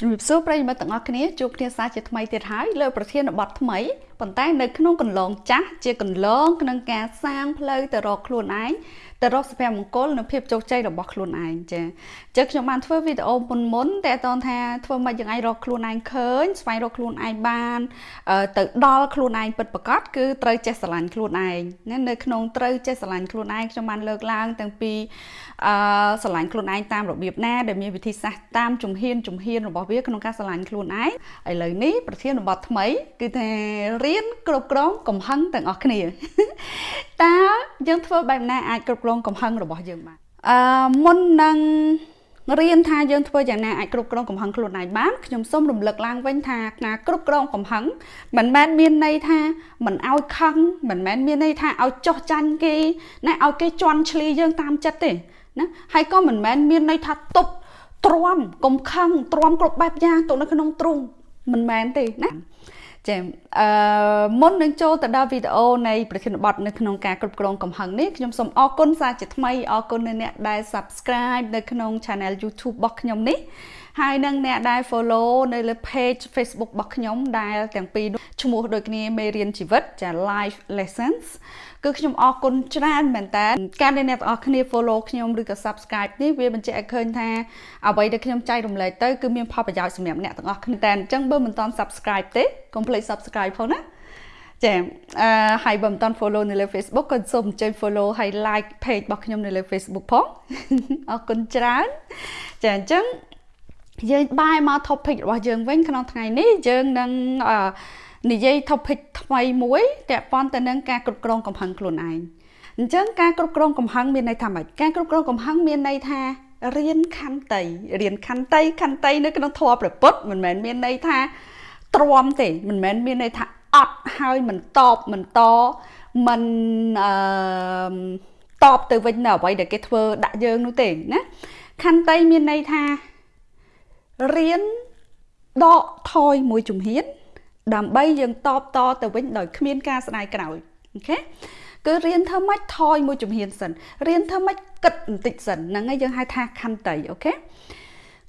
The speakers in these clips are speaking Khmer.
ជំរាបសួរប្រិយមិត្តទាំងអស់គ្នាជួបគ្នាសាជាថ្មីទៀតហើយលើប្រធានបទថ្មី ប៉ុន្តែនៅក្នុងកន្លងចាស់ជាកន្លងក្នុងការសាងផ្លូវទៅរកខ្លួនឯងទៅរកសុភមង្គលនិងភាពជោគជ័យរបស់ខ្លួនឯងចាចឹងខ្ញុំបានធ្វើវីដេអូមុនមុនតែតនថាធ្វើម៉េចយ៉ាងឯងរកខ្លួនឯងឃើញស្វែងរកខ្លួនឯងបានទៅដល់ខ្លួនឯងពិតប្រាកដគឺត្រូវចេះស្រឡាញ់ខ្លួនឯងណានៅក្នុងត្រូវចេះស្រឡាញ់ខ្លួនឯងខ្ញុំបានលើកឡើងទាំងពីអឺស្រឡាញ់ខ្លួនឯងតាមរបៀបណាដែលមានវិធីសាស្ត្រតាមជំហានជំហានរបស់វាក្នុងការស្រឡាញ់ខ្លួនឯងឥឡូវនេះប្រធានបទថ្មីគឺថារៀនគ្រប់គ្រងកំហឹងទាំងអស់គ្នាតើយើងធ្វើបែបណាអាចគ្រប់គ្រងកំហឹងរបស់យើងបានអឺមុននឹងរៀនថាយើងធ្វើយ៉ាងណាអាចគ្រប់គ្រងកំហឹងខ្លួនឯងបានខ្ញុំសូមរំលឹកឡើងវិញថាការគ្រប់គ្រងកំហឹងមិនមែនមានន័យថាមិនឲ្យខឹងមិនមែនមានន័យថាឲ្យចោះចាញ់គេណាឲ្យគេជន់ឈ្លីយើងតាមចិត្តទេណាហើយក៏មិនមែនមានន័យថាទប់ទ្រាំកុំខឹងទ្រាំគ្រប់បែបយ៉ាងទៅនៅក្នុងទ្រូងមិនមែនទេណា ចាអឺមុននឹងចូលទៅដល់វីដេអូនៃប្រធានបទនៅក្នុងការគ្រប់គ្រងកំហឹងនេះខ្ញុំសូមអរគុណសាជាថ្មីអរគុណនៅអ្នកដែល Subscribe នៅក្នុង Channel YouTube របស់ខ្ញុំនេះហើយនឹងអ្នកដែល follow នៅលើ page Facebook របស់ខ្ញុំដែលទាំងពីរឈ្មោះដូចគ្នាមេរៀនជីវិតចា life lessons គឺខ្ញុំអរគុណច្រើនមែនតើការដែលអ្នកទាំងអស់គ្នា follow ខ្ញុំឬក៏ subscribe នេះវាបញ្ជាក់ឲ្យឃើញថាអ្វីដែលខ្ញុំចែករំលែកទៅគឺមានផលប្រយោជន៍សម្រាប់អ្នកទាំងអស់គ្នាតែអញ្ចឹងបើមិនទាន់ subscribe ទេកុំភ្លេច subscribe ផងណាចាអឺហើយបើមិនទាន់ follow នៅលើ Facebook ក៏សូមអញ្ជើញ follow ហើយ like page របស់ខ្ញុំនៅលើ Facebook ផងអរគុណច្រើនចាអញ្ចឹងយើងបែរមក topic របស់យើងវិញក្នុងថ្ងៃនេះយើងនឹងអឺ និយាយ topic ថ្មីមួយទាក់ព័ន្ធទៅនឹងការគ្រប់គ្រងកំហឹងខ្លួនឯងអញ្ចឹងការគ្រប់គ្រងកំហឹងមានន័យថាម៉េចការគ្រប់គ្រងកំហឹងមានន័យថារៀនខន្តីរៀនខន្តីខន្តីនៅក្នុងធម៌ព្រះពុទ្ធមិនមែនមានន័យថាទ្រាំទេមិនមែនមានន័យថាអត់ហើយមិនតបមិនតមិនអឺតបទៅវិញនៅអ្វីដែលគេធ្វើដាក់យើងនោះទេណាខន្តីមានន័យថារៀនដកថយមួយជំហាន ដើម្បីយើងតបតទៅវិញដោយគ្មានការស្ដាយក្រោយ okay គឺរៀនធ្វើម៉េចថយមួយជំហានសិនរៀនធ្វើម៉េចគិតបន្តិចសិនហ្នឹងហើយយើងហៅថាខន្តី okay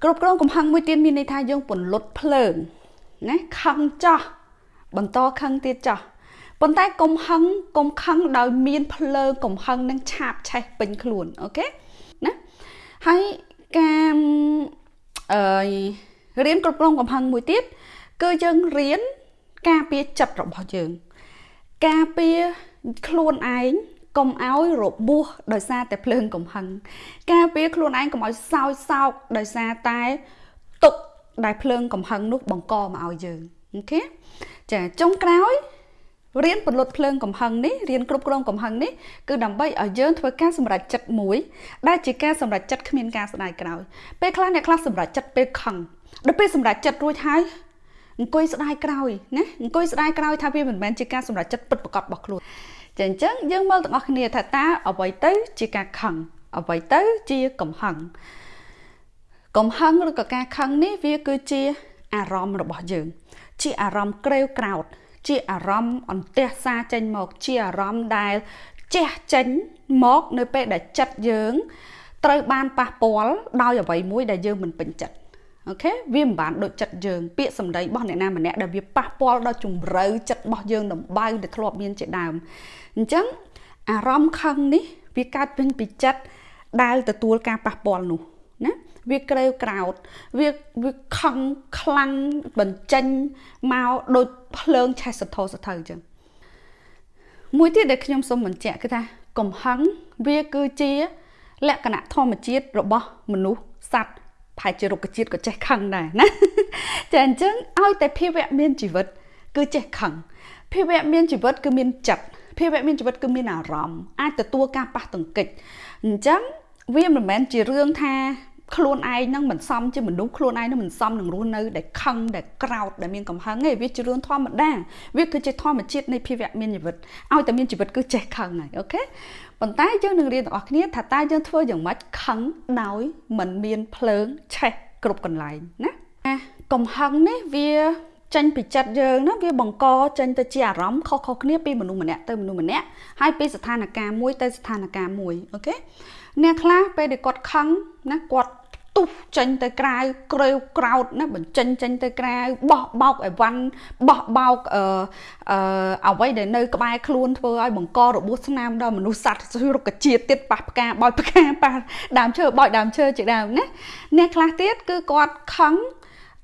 គ្រប់គ្រងកំហឹងមួយទៀតមានន័យថាយើងពន្លត់ភ្លើងណាខឹងចោះបន្តខឹងទៀតចោះប៉ុន្តែកុំហឹងកុំខឹងដោយមានភ្លើងកំហឹងនឹងឆាបឆេះពេញខ្លួន okayណាហើយការអឺរៀនគ្រប់គ្រងកំហឹងមួយទៀតគឺយើងរៀន ការពារចិត្តរបស់យើង ការពារខ្លួនឯងកុំឲ្យរបួសដោយសារតែភ្លើងកំហឹងការពារខ្លួនឯងកុំឲ្យសោយសោកដោយសារតែទុកដែលភ្លើងកំហឹងនោះបង្កមកឲ្យយើងអូខេចាចុងក្រោយរៀនពន្លត់ភ្លើងកំហឹងនេះរៀនគ្រប់គ្រងកំហឹងនេះគឺដើម្បីឲ្យយើងធ្វើការសម្រេចចិត្តមួយដែលជាការសម្រេចចិត្តគ្មានការស្ដាយក្រោយពេលខ្លះអ្នកខ្លះសម្រេចចិត្តពេលខឹងដល់ពេលសម្រេចចិត្តរួចហើយ អង្គុយស្ដាយក្រោយណាអង្គុយស្ដាយក្រោយថាវាមិនមែនជាការសម្រេចចិត្តពិតប្រាកដរបស់ខ្លួនចាអញ្ចឹងយើងមើលទាំងអស់គ្នាថាតើអ្វីទៅជាការខឹងអ្វីទៅជាកំហឹងកំហឹងឬក៏ការខឹងនេះវាគឺជាអារម្មណ៍របស់យើង ជាអារម្មណ៍ក្រេវក្រោតជាអារម្មណ៍អន្ទះសាចេញមក ជាអារម្មណ៍ដែលជះចេញមកនៅពេលដែលចិត្តយើង ត្រូវបានប៉ះពាល់ដោយអ្វីមួយដែលយើងមិនពេញចិត្ត អូខេវាមិនបានដូចចិត្តយើងពាក្យសម្ដីរបស់អ្នកណាម្នាក់ដែលវាប៉ះពាល់ដល់ជំរឿចិត្តរបស់យើងដំបៅដែលធ្លាប់មានជាដើមអញ្ចឹងអារម្មណ៍ខឹងនេះវាកើតពេញពីចិត្តដែលទទួលការប៉ះពាល់នោះណាវាក្រេវក្រោតវាវាខឹងខ្លាំងបញ្ចេញមកដូចភ្លើងឆេះសន្ធោសន្ធៅអញ្ចឹងមួយទៀតដែលខ្ញុំសូមបញ្ជាក់គឺថាកំហឹងវាគឺជាលក្ខណៈធម្មជាតិរបស់មនុស្សសត្វ ប្រហែលជារុក្ខជាតិក៏ចេះខឹងដែរណាចាអញ្ចឹងឲ្យតែភាវៈមានជីវិត គឺចេះខឹងភាវៈមានជីវិតគឺមានចិត្តភាវៈមានជីវិតគឺមានអារម្មណ៍អាចទទួលការប៉ះទង្គិចអញ្ចឹងវាមិនមែនជារឿងថាខ្លួនឯងនឹងមិនសមជាមនុស្សខ្លួនឯងនឹងមិនសមនឹងរស់នៅដែលខឹងដែលក្រោតដែលមានកំហឹងទេវាជារឿងធម្មតាវាគឺជាធម្មជាតិនៃភាវៈមានជីវិតឲ្យតែមានជីវិតគឺចេះខឹងហើយអូខេ ប៉ុន្តែយើងនឹងរៀនទាំងអស់គ្នាថាតើយើងធ្វើយ៉ាងម៉េចខឹងដោយមិនមានភ្លើងឆេះគ្រប់កន្លែងណាកំហឹងនេះវាចេញពីចិត្តយើងណាវាបង្កចេញទៅជាអារម្មណ៍ខុសៗគ្នាពីមនុស្សម្នាក់ទៅមនុស្សម្នាក់ហើយពីស្ថានភាពមួយទៅស្ថានភាពមួយអូខេអ្នកខ្លះពេលដែលគាត់ខឹងណាគាត់ ទទុះចេញទៅក្រៅក្រេវក្រោតណាបញ្ចេញចេញទៅក្រៅបោះបោកអីវ៉ាន់បោះបោកអឺអឺអ្វីដែលនៅក្បែរខ្លួនធ្វើឲ្យបង្ករបួសស្នាមដល់មនុស្សសត្វរុក្ខជាតិទៀតប៉ះផ្កាបោចផ្កាប៉ះដើមឈើបោចដើមឈើជាដើមណាអ្នកខ្លះទៀតគឺគាត់ខឹង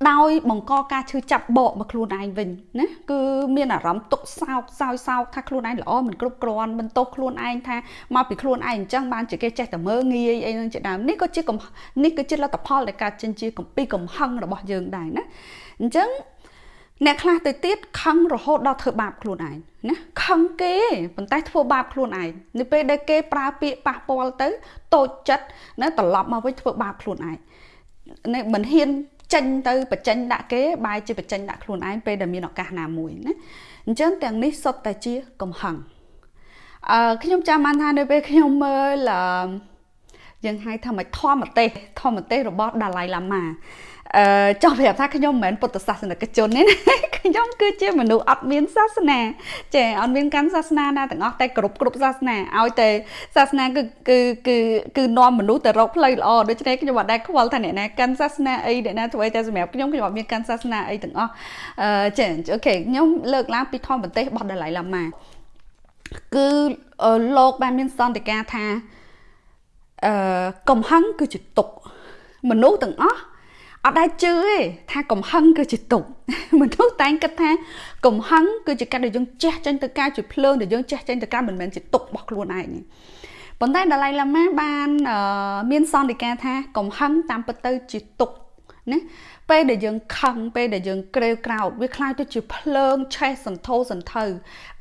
ដោយបង្កការឈឺចាប់បកមកខ្លួនឯងវិញណាគឺមានអារម្មណ៍ទុកសោកសោយសោកថាខ្លួនឯងល្អមិនគ្រប់គ្រាន់បន្ទោសខ្លួនឯងថាមកពីខ្លួនឯងអញ្ចឹងបានជាគេចេះតែមើងងាយអីហ្នឹងជាដើមនេះក៏ជានេះគឺជាលទ្ធផលដែលកើតចេញជាកំពីកំហឹងរបស់យើងដែរណាអញ្ចឹងអ្នកខ្លះទៅទៀតខឹងរហូតដល់ធ្វើបាបខ្លួនឯងណាខឹងគេប៉ុន្តែធ្វើបាបខ្លួនឯងនៅពេលដែលគេប្រើពាក្យប៉ះពាល់ទៅតូចចិត្តណាត្រឡប់មកវិញធ្វើបាបខ្លួនឯងនេះមិនហ៊ាន ចេញទៅបញ្ចេញដាក់គេបែរជាបញ្ចេញដាក់ខ្លួនឯងពេលដែលមានឱកាសណាមួយណាអញ្ចឹងទាំងនេះសុទ្ធតែជាកំហឹងអឺខ្ញុំចាំបានថានៅពេលខ្ញុំមើលយើងហៅថាមិនធម្មទេសធម្មទេសរបស់ដាឡៃឡាម៉ា អឺចង់ប្រាប់ថាខ្ញុំមិនមែនពុទ្ធសាសនិកជនទេណាខ្ញុំគឺជាមនុស្សអត់មានសាសនាចេះអត់មានកាន់សាសនាណាទាំងអស់តែគ្រប់គ្រប់សាសនាឲ្យតែសាសនាគឺគឺគឺគឺនាំមនុស្សទៅរកផ្លូវល្អដូច្នេះខ្ញុំអត់ដែលខ្វល់ថាអ្នកណាកាន់សាសនាអីអ្នកណាធ្វើអីតែសម្រាប់ខ្ញុំខ្ញុំអត់មានកាន់សាសនាអីទាំងអស់អឺចេះអូខេខ្ញុំលើកឡើងពីធម្មប្រទេសរបស់ដាឡៃឡាម៉ាគឺលោកបានមានសន្តិការថាអឺកំហឹងគឺជាទុកមនុស្សទាំងអស់ អត់ដែលជឿទេថាកំហឹងគឺជាទុកមនុស្សតែងគិតថាកំហឹងគឺជាការដែលយើងចេះចេញទៅការជាភ្លើងដែលយើងចេះចេញទៅការមិនមែនជាទុករបស់ខ្លួនឯងទេប៉ុន្តែដាឡៃឡាម៉ាបានមានសន្និការថាកំហឹងតាមពិតទៅជាទុក ណាពេលដែលយើងខឹងពេលដែលយើងក្រេវក្រោតវាคล้ายទៅជាភ្លើងឆេះសន្ធោសន្ធៅ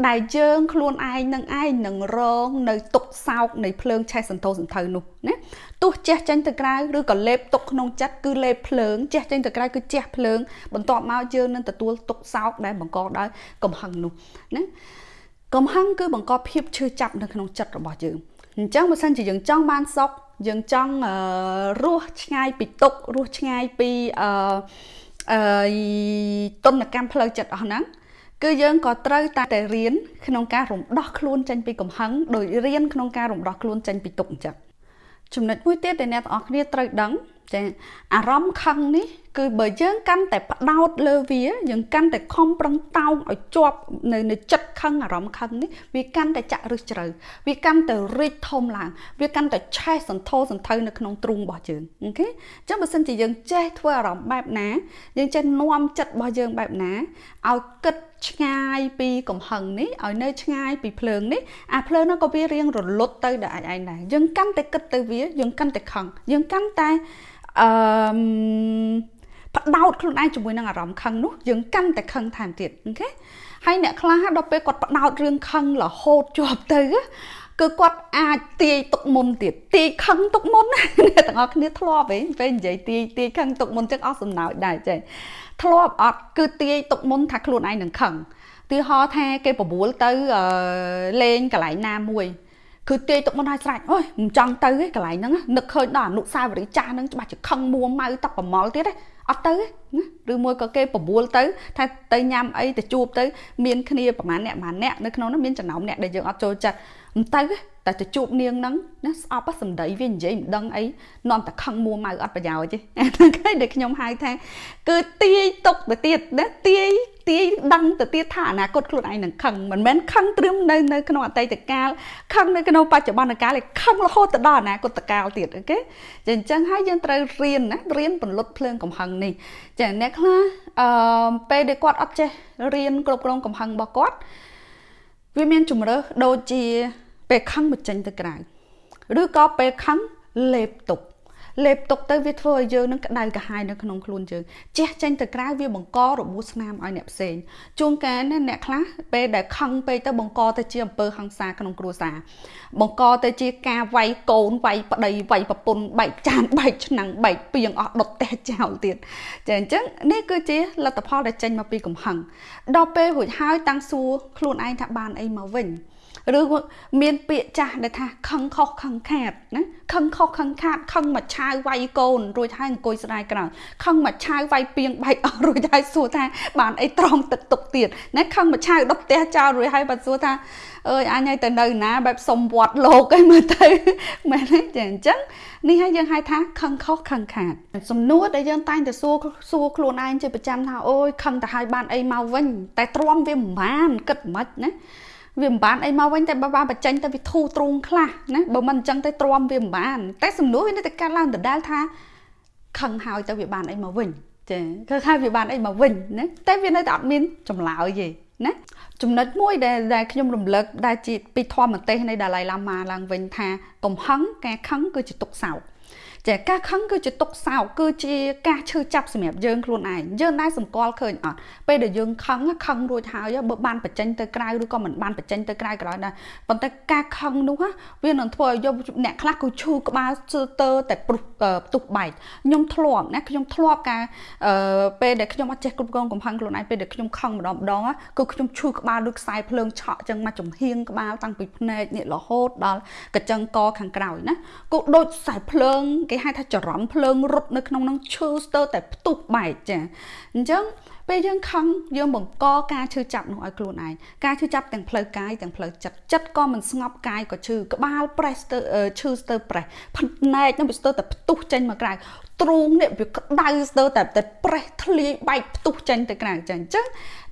ដែលយើងខ្លួនឯងនឹងឯងនឹងរងនៅទុកសោកនៃភ្លើងឆេះសន្ធោសន្ធៅនោះណាទោះជះចេញទៅក្រៅឬក៏លេបទុកក្នុងចិត្តគឺលេបភ្លើងជះចេញទៅក្រៅគឺជះភ្លើងបន្ទាប់មកយើងនឹងទទួលទុកសោកដែលបង្កដោយកំហឹងនោះណាកំហឹងគឺបង្កភាពឈឺចាប់នៅក្នុងចិត្តរបស់យើងអញ្ចឹងបើសិនជាយើងចង់បានសុខ យើងចង់រស់ឆ្ងាយពីទុក្ខរស់ឆ្ងាយពីអឺអឺតុនកម្មផ្លូវចិត្តអស់ហ្នឹងគឺយើងក៏ត្រូវតែតែរៀនក្នុងការរំដោះខ្លួនចេញពីកំហឹងដោយរៀនក្នុងការរំដោះខ្លួនចេញពីទុក្ខអញ្ចឹងចំណុចមួយទៀតដែលអ្នកទាំងអស់គ្នាត្រូវដឹង ចាអារម្មណ៍ខឹងនេះ គឺបើយើងកាន់តែផ្ដោតលើវាយើងកាន់តែខំប្រឹងតោងឲ្យជាប់នៅនៅចិត្តខឹងអារម្មណ៍ខឹងនេះវាកាន់តែចាក់ឫសជ្រៅវាកាន់តែរីកធំឡើង វាកាន់តែឆេះសន្ធោសន្ធៅនៅក្នុងទ្រូងរបស់យើងអូខេអញ្ចឹងបើសិនជាយើងចេះធ្វើអារម្មណ៍បែបណាយើងចេះនាំចិត្តរបស់យើងបែបណាឲ្យគិតឆ្ងាយពីកំហឹងនេះឲ្យនៅឆ្ងាយពីភ្លើងនេះអាភ្លើងនោះក៏វារៀងរលត់ទៅដល់ឯងដែរយើងកាន់តែគិតទៅវាយើងកាន់តែខឹងយើងកាន់តែ អឺផ្ដោតខ្លួនឯងជាមួយនឹងអារម្មណ៍ខឹងនោះយើងកាន់តែខឹងថែមទៀតអូខេហើយអ្នកខ្លះដល់ពេលគាត់ផ្ដោតរឿងខឹងរហូតជាប់ទៅគឺគាត់អាចទាយទុកមុនទៀតទាយខឹងទុកមុនអ្នកទាំងអស់គ្នាធ្លាប់ហ៎ពេលនិយាយទាយទាយខឹងទុកមុនចឹងអស់សំណើចដែរចេះធ្លាប់អត់គឺទាយទុកមុនថាខ្លួនឯងនឹងខឹងទីហោថាគេបបួលទៅលេងកន្លែងណាមួយ គឺទាយទុកមុនឲ្យស្រេចអូយមិនចង់ទៅទេកន្លែងហ្នឹងនឹកឃើញដល់អនុសាវរីយ៍ចាស់ហ្នឹងច្បាស់ជាខឹងមួម៉ៅតប្រមល់ទៀតទេអត់ទៅណាឬមួយក៏គេបបួលទៅថាទៅញ៉ាំអីទៅជួបទៅមានគ្នាប្រហែលអ្នកប្រហែលអ្នកនៅក្នុងនោះមានចំណោមអ្នកដែលយើងអត់ចូលចិត្តមិនទៅ តែទៅជួបនាងហ្នឹងណាស្អប់សំដីវានិយាយមិនដឹងអីនាំតែខឹងមួម៉ៅអត់ប្រយោជន៍ទេហ្នឹងហើយដែលខ្ញុំហៅថាគឺទាយទុកទៅទៀតណាទាយទាយដឹងទៅទៀតថាអនាគតខ្លួនឯងនឹងខឹងមិនមែនខឹងត្រឹមនៅនៅក្នុងអតីតកាលខឹងនៅក្នុងបច្ចុប្បន្នកាលឯខឹងរហូតទៅដល់អនាគតកាលទៀតអូខេចាអញ្ចឹងហើយយើងត្រូវរៀនណារៀនពន្លត់ភ្លើងកំហឹងនេះចាអ្នកខ្លះអឺពេលដែលគាត់អត់ចេះរៀនគ្រប់គ្រងកំហឹងរបស់គាត់វាមានជំរើសដូចជា ពេលខឹងបញ្ចេញទៅក្រៅឬក៏ពេលខឹងលេបទុកលេបទុកទៅវាធ្វើឲ្យយើងនឹងក្តៅក្រហាយនៅក្នុងខ្លួនយើងជះចេញទៅក្រៅវាបង្ករបួសស្នាមឲ្យអ្នកផ្សេងជួនកាលណាអ្នកខ្លះពេលដែលខឹងពេកទៅបង្កទៅជាអំពើហិង្សាក្នុងគ្រួសារបង្កទៅជាការវាយកូនវាយប្តីវាយប្រពន្ធបែកចានបែកឆ្នាំងបែកពីងអស់ដុតផ្ទះចោលទៀតចាអញ្ចឹងនេះគឺជាលទ្ធផលដែលចេញមកពីកំហឹងដល់ពេលរួចហើយតាំងសួរខ្លួនឯងថាបានអីមកវិញ ឬមានពាក្យចាស់ដែលថាខឹងខុសខឹងខាតណាខឹងខុសខឹងខាតខឹងមកឆាវវាយកូនរួចហើយអង្គុយស្ដាយក្រោយខឹងមកឆាវវាយពីងបែកអស់រួចហើយសួរថាបានអីត្រង់ទឹកទុកទៀតណាខឹងមកឆាវដុតផ្ទះចោលរួចហើយបាត់សួរថាអើយអញឲ្យទៅនៅណាបែបសុំវត្តលោកអីមើលទៅមែនទេចាអញ្ចឹងនេះហើយយើងហៅថាខឹងខុសខឹងខាតសំណួរដែលយើងតែងតែសួរសួរខ្លួនឯងជាប្រចាំថាអូយខឹងទៅឲ្យបានអីមកវិញ តែទ្រាំវាមិនបានគិតមិនណា វាមិនបានអីមកវិញតែបើបានបញ្ចេញទៅវាធូរទ្រូងខ្លះណាបើមិនអញ្ចឹងទៅទ្រាំវាមិនបាន តែសំណួរវានៅតែកាត់ឡើងដដែលថាខឹងហើយទៅវាបានអីមកវិញចាគឺថាវាបានអីមកវិញណាតែវានៅតែអត់មានចម្លើយទេណាចំណុចមួយដែលដែលខ្ញុំរំលឹកដែលជាពីធម្មទេសនៃដាឡៃឡាម៉ាឡើងវិញថាកំហឹងការខឹងគឺជាទុកសោក ចាការខឹងគឺជាទុកសោកគឺជាការឈឺចាប់សម្រាប់យើងខ្លួនឯងយើងដែរសម្គាល់ឃើញអត់ពេលដែលយើងខឹងខឹងរួចហើយបើបានបញ្ចេញទៅក្រៅឬក៏មិនបានបញ្ចេញទៅក្រៅក៏ដោយដែរប៉ុន្តែការខឹងនោះវានឹងធ្វើឲ្យយកអ្នកខ្លះគឺឈឺក្បាលជឿតើតែព្រុសផ្ទុះបែកខ្ញុំធ្លាប់ណាខ្ញុំធ្លាប់ការពេលដែលខ្ញុំអត់ចេះគ្រប់គ្រងកំហឹងខ្លួនឯងពេលដែលខ្ញុំខឹងម្ដងម្ដងគឺខ្ញុំឈឺក្បាលដូចខ្សែភ្លើងឆក់ចឹងមកចំហៀងក្បាលតាំងពីភ្នែកនេះរហូតដល់កញ្ចឹងកខាងក្រោយណាគឺដូចខ្សែភ្លើងគេគេហៅថាចរន្តភ្លើងរត់នៅក្នុងនឹងឈឺស្ទើរតែផ្ទុះបែកចាអញ្ចឹងពេលយើងខឹងយើងបង្កការឈឺចាប់នោះឲ្យខ្លួនឯងការឈឺចាប់ទាំងផ្លូវកាយទាំងផ្លូវចិត្តចិត្តក៏មិនស្ងប់កាយក៏ឈឺក្បាលប្រេះស្ទើឈឺស្ទើប្រេះភ្នែកនឹងវាស្ទើរតែផ្ទុះចេញមកក្រៅទ្រូងនេះវាក្តៅស្ទើរតែតែប្រេះធ្លាយបែកផ្ទុះចេញទៅក្រៅចឹងអញ្ចឹង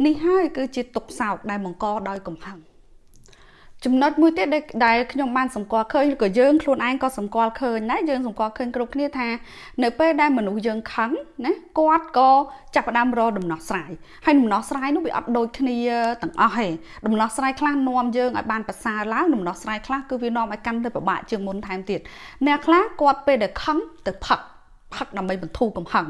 នេះហើយគឺជាទុកសោកដែលបង្កដោយកំហឹង ចំណុចមួយទៀតដែលខ្ញុំបានសម្គាល់ឃើញឬក៏យើងខ្លួនឯងក៏សម្គាល់ឃើញដែរយើងសម្គាល់ឃើញគ្រប់គ្នាថានៅពេលដែលមនុស្សយើងខឹងណាគាត់ក៏ចាប់ផ្ដើមរកដំណោះស្រាយហើយដំណោះស្រាយនោះវាអត់ដូចគ្នាទាំងអស់ទេដំណោះស្រាយខ្លះនាំយើងឲ្យបានប្រសើរឡើងដំណោះស្រាយខ្លះគឺវានាំឲ្យកាន់ទៅពិបាកជាងមុនថែមទៀតអ្នកខ្លះគាត់ពេលដែលខឹងទៅផឹកផឹកដើម្បីបន្ធូរកំហឹង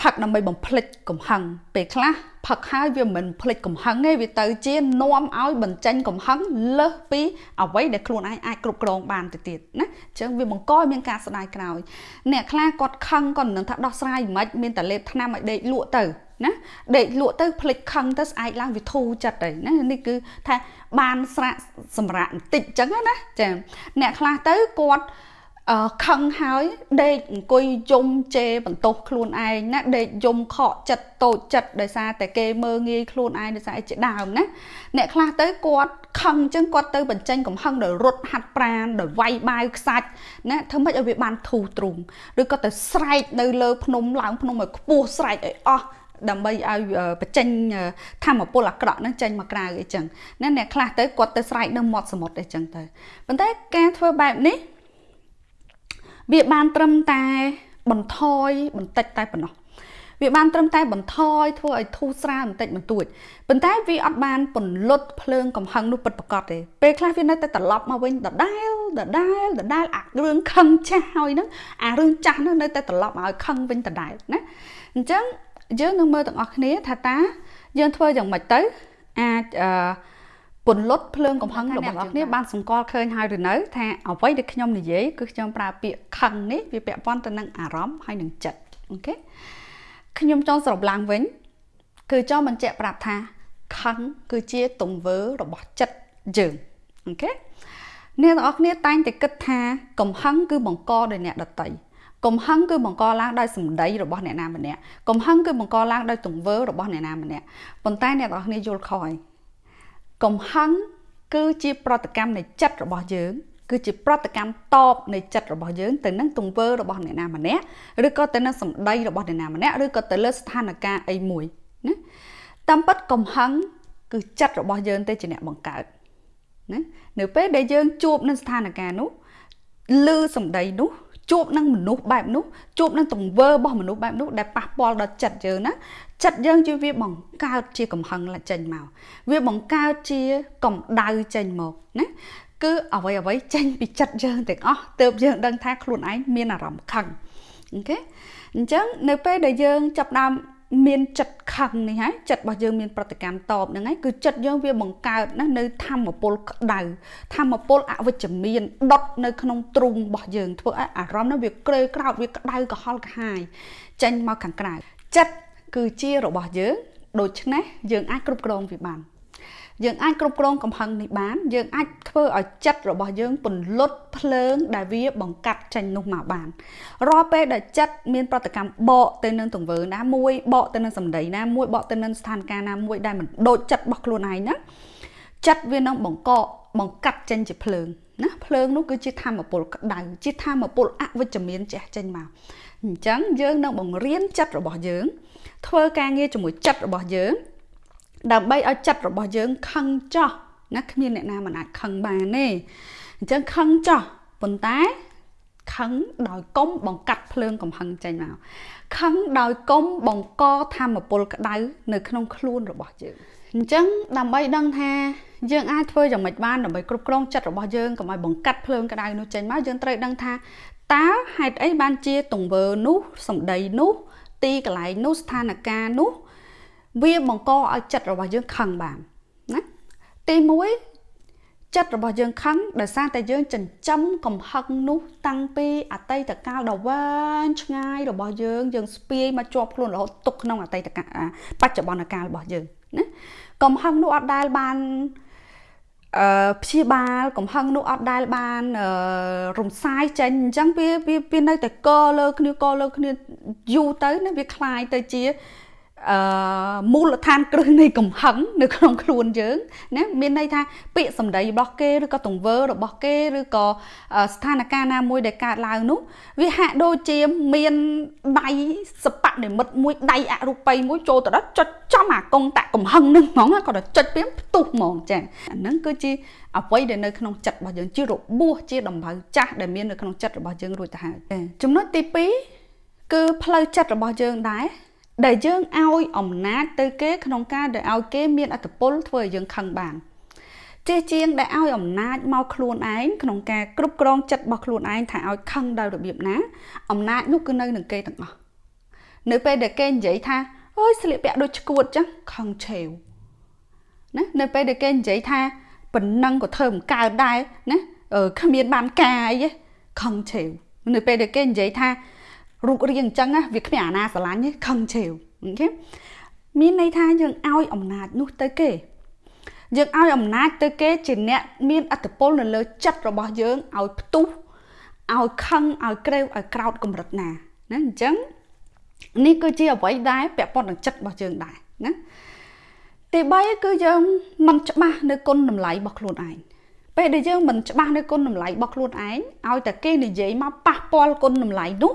ផឹកដើម្បីបំភ្លេចកំហឹងពេលខ្លះផឹកហើយវាមិនភ្លេចកំហឹងទេវាទៅជានាំឲ្យបញ្ចេញកំហឹងលើសពីអ្វីដែលខ្លួនឯងអាចគ្រប់គ្រងបានទៅទៀតណាអញ្ចឹងវាបង្កឲ្យមានការស្ដាយក្រោយអ្នកខ្លះគាត់ខឹងគាត់មិនដឹងថាដោះស្រាយមិនមានតែលេបថ្នាំឲ្យដេកលក់ទៅណាដេកលក់ទៅភ្លេចខឹងទៅស្អែកឡើងវាធូរចិត្តទៅណានេះគឺថាបានស្រាក់សម្រាប់បន្តិចអញ្ចឹងណាចាអ្នកខ្លះទៅគាត់អឺ ខឹងហើយដេកអង្គុយយំជេរបន្ទោសខ្លួនឯងណាដេកយំខកចិត្តតូចចិត្តដោយសារតែគេមើងងាយខ្លួនឯងដោយសារអីជាដើមណាអ្នកខ្លះទៅគាត់ខឹងអញ្ចឹងគាត់ទៅបញ្ចេញកំហឹងដោយរត់ហាត់ប្រាណដោយវាយបាវខ្សាច់ណាធ្វើម៉េចឲ្យវាបានធូរទ្រូងឬក៏ទៅស្រែកនៅលើភ្នំឡើងភ្នំឲ្យខ្ពស់ស្រែកឲ្យអស់ដើម្បីឲ្យបញ្ចេញធម្មពលអាក្រក់ហ្នឹងចេញមកក្រៅអីចឹងណាអ្នកខ្លះទៅគាត់ទៅស្រែកនៅមាត់សមុទ្រអីចឹងទៅប៉ុន្តែការធ្វើបែបនេះ វាបានត្រឹមតែបន្ថយបន្តិចតែប៉ុណ្ណោះវាបានត្រឹមតែបន្ថយធ្វើឲ្យធូរស្រាលបន្តិចបន្តួចប៉ុន្តែវាអត់បានពន្លត់ភ្លើងកំហឹងនោះពិតប្រាកដទេពេលខ្លះវានៅតែត្រឡប់មកវិញដដែលដដែលដដែលអារឿងខឹងចាស់ហើយហ្នឹងអារឿងចាស់ហ្នឹងនៅតែត្រឡប់មកឲ្យខឹងវិញដដែលណាអញ្ចឹងយើងនឹងមើលទាំងអស់គ្នាថាតាយើងធ្វើយ៉ាងម៉េចទៅអាចអឺ ពន្លត់ភ្លើងកំហឹងរបស់អ្នកគ្នាបានសម្គាល់ឃើញហើយឬនៅថាអ្វីដែលខ្ញុំនិយាយគឺខ្ញុំប្រើពាក្យខឹងនេះវាពាក់ព័ន្ធទៅនឹងអារម្មណ៍ហើយនឹងចិត្តអូខេខ្ញុំចង់សរុបឡើងវិញ គឺចង់បញ្ជាក់ប្រាប់ថាខឹងគឺជាទង្វើរបស់ចិត្តយើងអូខេអ្នកទាំងអស់គ្នាតែងតែគិតថាកំហឹងគឺបង្កដោយអ្នកដតីកំហឹងគឺបង្កឡើងដោយសម្ដីរបស់អ្នកណាម្នាក់កំហឹងគឺបង្កឡើងដោយទង្វើរបស់អ្នកណាម្នាក់ប៉ុន្តែអ្នកទាំងអស់គ្នាយល់ខុសហើយ កំហឹងគឺជាប្រតិកម្មនៃចិត្តរបស់យើង គឺជាប្រតិកម្មតបនៃចិត្តរបស់យើងទៅនឹងទង្វើរបស់អ្នកណាម្នាក់ឬក៏ទៅនឹងសម្ដីរបស់អ្នកណាម្នាក់ឬក៏ទៅលើស្ថានភាពអីមួយណាតាមពិតកំហឹងគឺចិត្តរបស់យើងទេជាអ្នកបង្កើតណានៅពេលដែលយើងជួបនឹងស្ថានភាពនោះឮសម្ដីនោះ ជួបនឹងមនុស្សបែបនោះជួបនឹងទង្វើរបស់មនុស្សបែបនោះដែលប៉ះពាល់ដល់ចិត្តយើងណាចិត្តយើងជាវាបង្កើតជាកំហឹងចេញមកវាបង្កើតជាកម្ដៅចេញមកណាគឺអ្វីអ្វីចេញពីចិត្តយើងទាំងអស់ទើបយើងដឹងថាខ្លួនឯងមានអារម្មណ៍ខឹងអូខេអញ្ចឹងនៅពេលដែលយើងចាប់ដើម មានចិត្តខឹងនេះហើយចិត្តរបស់យើងមានប្រតិកម្មតបហ្នឹងហើយគឺចិត្តយើងវាបង្កើតណានៅធម្មពលក្តៅធម្មពលអវិជ្ជមានដុតនៅក្នុងទ្រូងរបស់យើងធ្វើឲ្យអារម្មណ៍នោះវាក្រើក្រោតវាក្តៅក្រហល់ក្រហាយចេញមកខាងក្រៅចិត្តគឺជារបស់យើងដូច្នេះយើងអាចគ្រប់គ្រងវាបាន យើងអាចគ្រប់គ្រងកំហឹងនេះបាន យើងអាចធ្វើឲ្យចិត្តរបស់យើងពន្លត់ភ្លើងដែលវាបង្កាត់ចេញនោះមកបានរាល់ពេលដែលចិត្តមានប្រតិកម្មបកទៅនឹងទង្វើណាមួយបកទៅនឹងសម្ដីណាមួយបកទៅនឹងស្ថានភាពណាមួយដែលមិនដូចចិត្តរបស់ខ្លួនឯងណាចិត្តវានឹងបង្កកបង្កាត់ចេញជាភ្លើងណាភ្លើងនោះគឺជាធម្មពលក្តៅជាធម្មពលអវិជ្ជមានចេះចេញមកអញ្ចឹងយើងនឹងបង្រៀនចិត្តរបស់យើង ធ្វើការងារជាមួយចិត្តរបស់យើង ដើម្បីឲ្យចិត្តរបស់យើងខឹងចោះណាគ្មានអ្នកណាមិនអាចខឹងបានទេអញ្ចឹងខឹងចោះប៉ុន្តែខឹងដោយកុំបង្កាត់ភ្លើងកំហឹងចេញមកខឹងដោយកុំបង្កធម្មពលក្តៅនៅក្នុងខ្លួនរបស់យើងអញ្ចឹងដើម្បីដឹងថាយើងអាចធ្វើយ៉ាងម៉េចបានដើម្បីគ្រប់គ្រងចិត្តរបស់យើងកុំឲ្យបង្កាត់ភ្លើងក្តៅនោះចេញមកយើងត្រូវដឹងថាតើហេតុអីបានជាទង្វើនោះសម្ដីនោះទីកន្លែងនោះស្ថានភាពនោះ វាបង្កឲ្យចិត្តរបស់យើងខឹងបានណាទី1ចិត្តរបស់យើងខឹងដោយសារតែយើងចិញ្ចឹមកំហឹងនោះតាំងពីអតីតកាលដ៏វែងឆ្ងាយរបស់យើងយើងស្ពាយមកជាប់ខ្លួនរហូតទុកក្នុងអតីតកាលបច្ចុប្បន្នកាលរបស់យើងណាកំហឹងនោះអត់ដែលបានអឺព្យាបាលកំហឹងនោះអត់ដែលបានរំសាយចេញអញ្ចឹងវាវានៅតែកលើគ្នាកលើគ្នាយូរទៅណាវាคลายទៅជា អឺមូលដ្ឋានគ្រឹះនៃកំហឹងនៅក្នុងខ្លួនយើងណាមានន័យថាពាក្យសម្ដីរបស់គេឬក៏ទង្វើរបស់គេឬក៏ស្ថានភាពណាមួយដែលកើតឡើងនោះវាហាក់ដូចជាមានដៃសបនិមិត្តមួយដៃអរូបីមួយចូលទៅដល់ចុចចំអាកុងតាកំហឹងនឹងហ្មងគាត់ទៅចុចពីផ្ទុះហ្មងចាអាហ្នឹងគឺជាអ្វីដែលនៅក្នុងចិត្តរបស់យើងជារបួសជាដំបៅចាស់ដែលមាននៅក្នុងចិត្តរបស់យើងរួចទៅហើយចំណុចទី2គឺផ្លូវចិត្តរបស់យើងដែរ ដែលយើងឲ្យអំណាចទៅគេក្នុងការដែលឲ្យគេមានអត្តពលធ្វើឲ្យយើងខឹងបានចេះជាងដែលឲ្យអំណាចមកខ្លួនឯងក្នុងការគ្រប់គ្រងចិត្តរបស់ខ្លួនឯងថាឲ្យខឹងដោយរបៀបណាអំណាចនោះគឺនៅនឹងគេទាំងអស់នៅពេលដែលគេនិយាយថាអើយស្លៀកពាក់ដូចឈួតចឹងខឹងឆេវណានៅពេលដែលគេនិយាយថាប៉ុណ្ណឹងក៏ធ្វើមិនកើតដែរណាគ្មានបានការអីទេខឹងឆេវនៅពេលដែលគេនិយាយថា រូបរាងអញ្ចឹងវាគ្មានអាណាស្រឡាញ់ទេខឹងឆេវអូខេមានន័យថាយើងឲ្យអំណាចនោះទៅគេយើងឲ្យអំណាចទៅគេជាអ្នកមានអត្តពលនៅលើចិត្តរបស់យើងឲ្យផ្ទុះឲ្យខឹងឲ្យក្រេវឲ្យក្រោតកម្រិតណាណាអញ្ចឹងនេះគឺជាអ្វីដែលពាក់ព័ន្ធនឹងចិត្តរបស់យើងដែរណាទី3គឺយើងមិនច្បាស់នៅគុណតម្លៃរបស់ខ្លួនឯងពេលដែលយើងមិនច្បាស់នៅគុណតម្លៃរបស់ខ្លួនឯងឲ្យតែគេនិយាយមកប៉ះពាល់គុណតម្លៃនោះ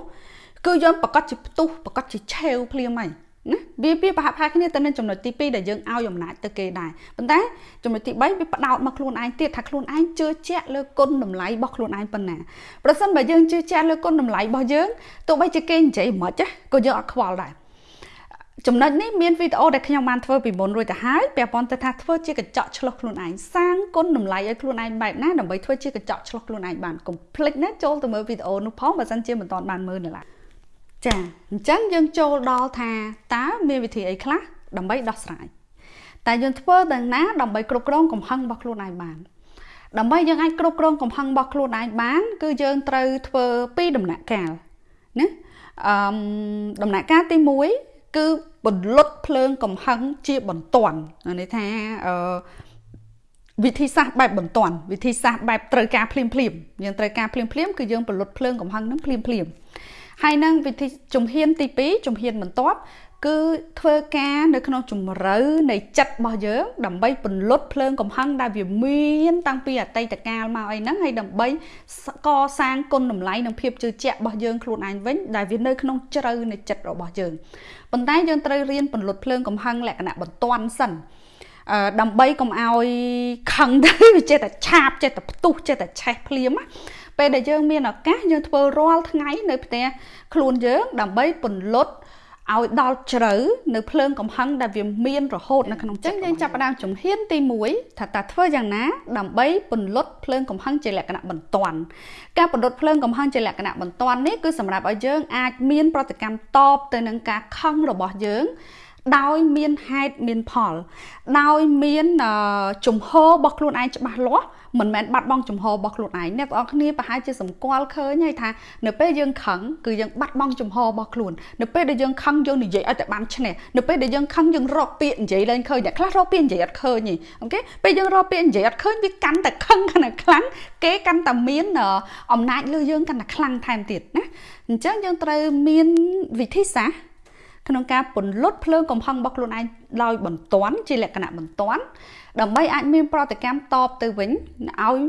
គឺយើងប្រកាសជាផ្ទុះប្រកាសជាឆេវភ្លាមហើយណាវាវាប្រហាក់ប្រហែលគ្នាទៅនឹងចំណុចទី2ដែលយើងឲ្យអំណាចទៅគេដែរប៉ុន្តែចំណុចទី3វាផ្ដោតមកខ្លួនឯងទៀតថាខ្លួនឯងជឿជាក់លើគុណតម្លៃរបស់ខ្លួនឯងប៉ុណ្ណាប្រសិនបើយើងជឿជាក់លើគុណតម្លៃរបស់យើងទោះបីជាគេនិយាយមិនខ្មិចក៏យើងអត់ខ្វល់ដែរចំណុចនេះមានវីដេអូដែលខ្ញុំបានធ្វើពីមុនរួចទៅហើយពាក់ព័ន្ធទៅថាធ្វើជាកញ្ចក់ឆ្លុះខ្លួនឯងសាងគុណតម្លៃឲ្យខ្លួនឯងបែបណាដើម្បីធ្វើជាកញ្ចក់ឆ្លុះខ្លួនឯងបានកុំភ្លេចណាចូលទៅមើលវីដេអូនោះផងបើមិនជាមិនទាន់បានមើលនៅឡើយ ចាអញ្ចឹងយើងចូលដល់ថាតើមានវិធីអីខ្លះដើម្បីដោះស្រាយតែយើងធ្វើដល់ណាដើម្បីគ្រប់គ្រងកំហឹងរបស់ខ្លួនឯងបានដើម្បីយើងអាចគ្រប់គ្រងកំហឹងរបស់ខ្លួនឯងបាន គឺយើងត្រូវធ្វើពីរដំណាក់កាលណាអឺដំណាក់កាលទី1គឺបន្លត់ភ្លើងកំហឹងជាបន្ទាន់ន័យថាអឺវិធីសាស្ត្របែបបន្ទាន់វិធីសាស្ត្របែបត្រូវការភ្លាមភ្លាមយើងត្រូវការភ្លាមភ្លាមគឺយើងបន្លត់ភ្លើងកំហឹងនឹងភ្លាមភ្លាម ហើយនឹងវិធីជំហានទី2ជំហានបន្ទាប់គឺធ្វើការនៅក្នុងជំរឿនៃចិត្តរបស់យើងដើម្បីពន្លត់ភ្លើងកំហឹងដែលវាមានតាំងពីអតីតកាលមកអីហ្នឹងហើយដើម្បីកសាងគុណតម្លៃនិងភាពជឿជាក់របស់យើងខ្លួនឯងវិញដែលវានៅក្នុងជ្រៅនៃចិត្តរបស់យើងប៉ុន្តែយើងត្រូវរៀនពន្លត់ភ្លើងកំហឹងលក្ខណៈបន្ទាន់សិនអឺដើម្បីកុំឲ្យខឹងទៅវាចេះតែឆាបចេះតែផ្ទុះចេះតែឆេះភ្លាមណា ពេលដែលយើងមានឱកាសយើងធ្វើរាល់ថ្ងៃនៅផ្ទះខ្លួនយើងដើម្បីពន្លត់ឲ្យដល់ជ្រៅនៅភ្លើងកំហឹងដែលវាមានរហូតនៅក្នុងចិត្តយើងចាប់ផ្ដើមជំហានទី1ថាតើធ្វើយ៉ាងណាដើម្បីពន្លត់ភ្លើងកំហឹងជាលក្ខណៈបន្ទាន់ការពន្លត់ភ្លើងកំហឹងជាលក្ខណៈបន្ទាន់នេះគឺសម្រាប់ឲ្យយើងអាចមានប្រតិកម្មតបទៅនឹងការខឹងរបស់យើងដោយមានហេតុមានផល ដោយមានជំហររបស់ខ្លួនឯងច្បាស់លាស់ មិនមែនបាត់បង់ចំហរបស់ខ្លួនឯងអ្នកទាំងអស់គ្នាប្រហែលជាសម្គាល់ឃើញហើយថានៅពេលយើងខឹងគឺយើងបាត់បង់ចំហរបស់ខ្លួននៅពេលដែលយើងខឹងយើងនិយាយឲ្យតែបានឈ្នះនៅពេលដែលយើងខឹងយើងរកពាក្យនិយាយឡើងឃើញអ្នកខ្លះរកពាក្យនិយាយអត់ឃើញទេអូខេពេលយើងរកពាក្យនិយាយអត់ឃើញវាកាន់តែខឹងកាន់តែខ្លាំងគេកាន់តែមានអំណាចលើយើងកាន់តែខ្លាំងថែមទៀតណាអញ្ចឹងយើងត្រូវមានវិធីសាស្ត្រក្នុងការពន្លត់ភ្លើងកំហឹងរបស់ខ្លួនឯងដោយបន្ទាន់ជាលក្ខណៈបន្ទាន់ ដើម្បីអាចមានប្រតិកម្មតបទៅវិញឲ្យ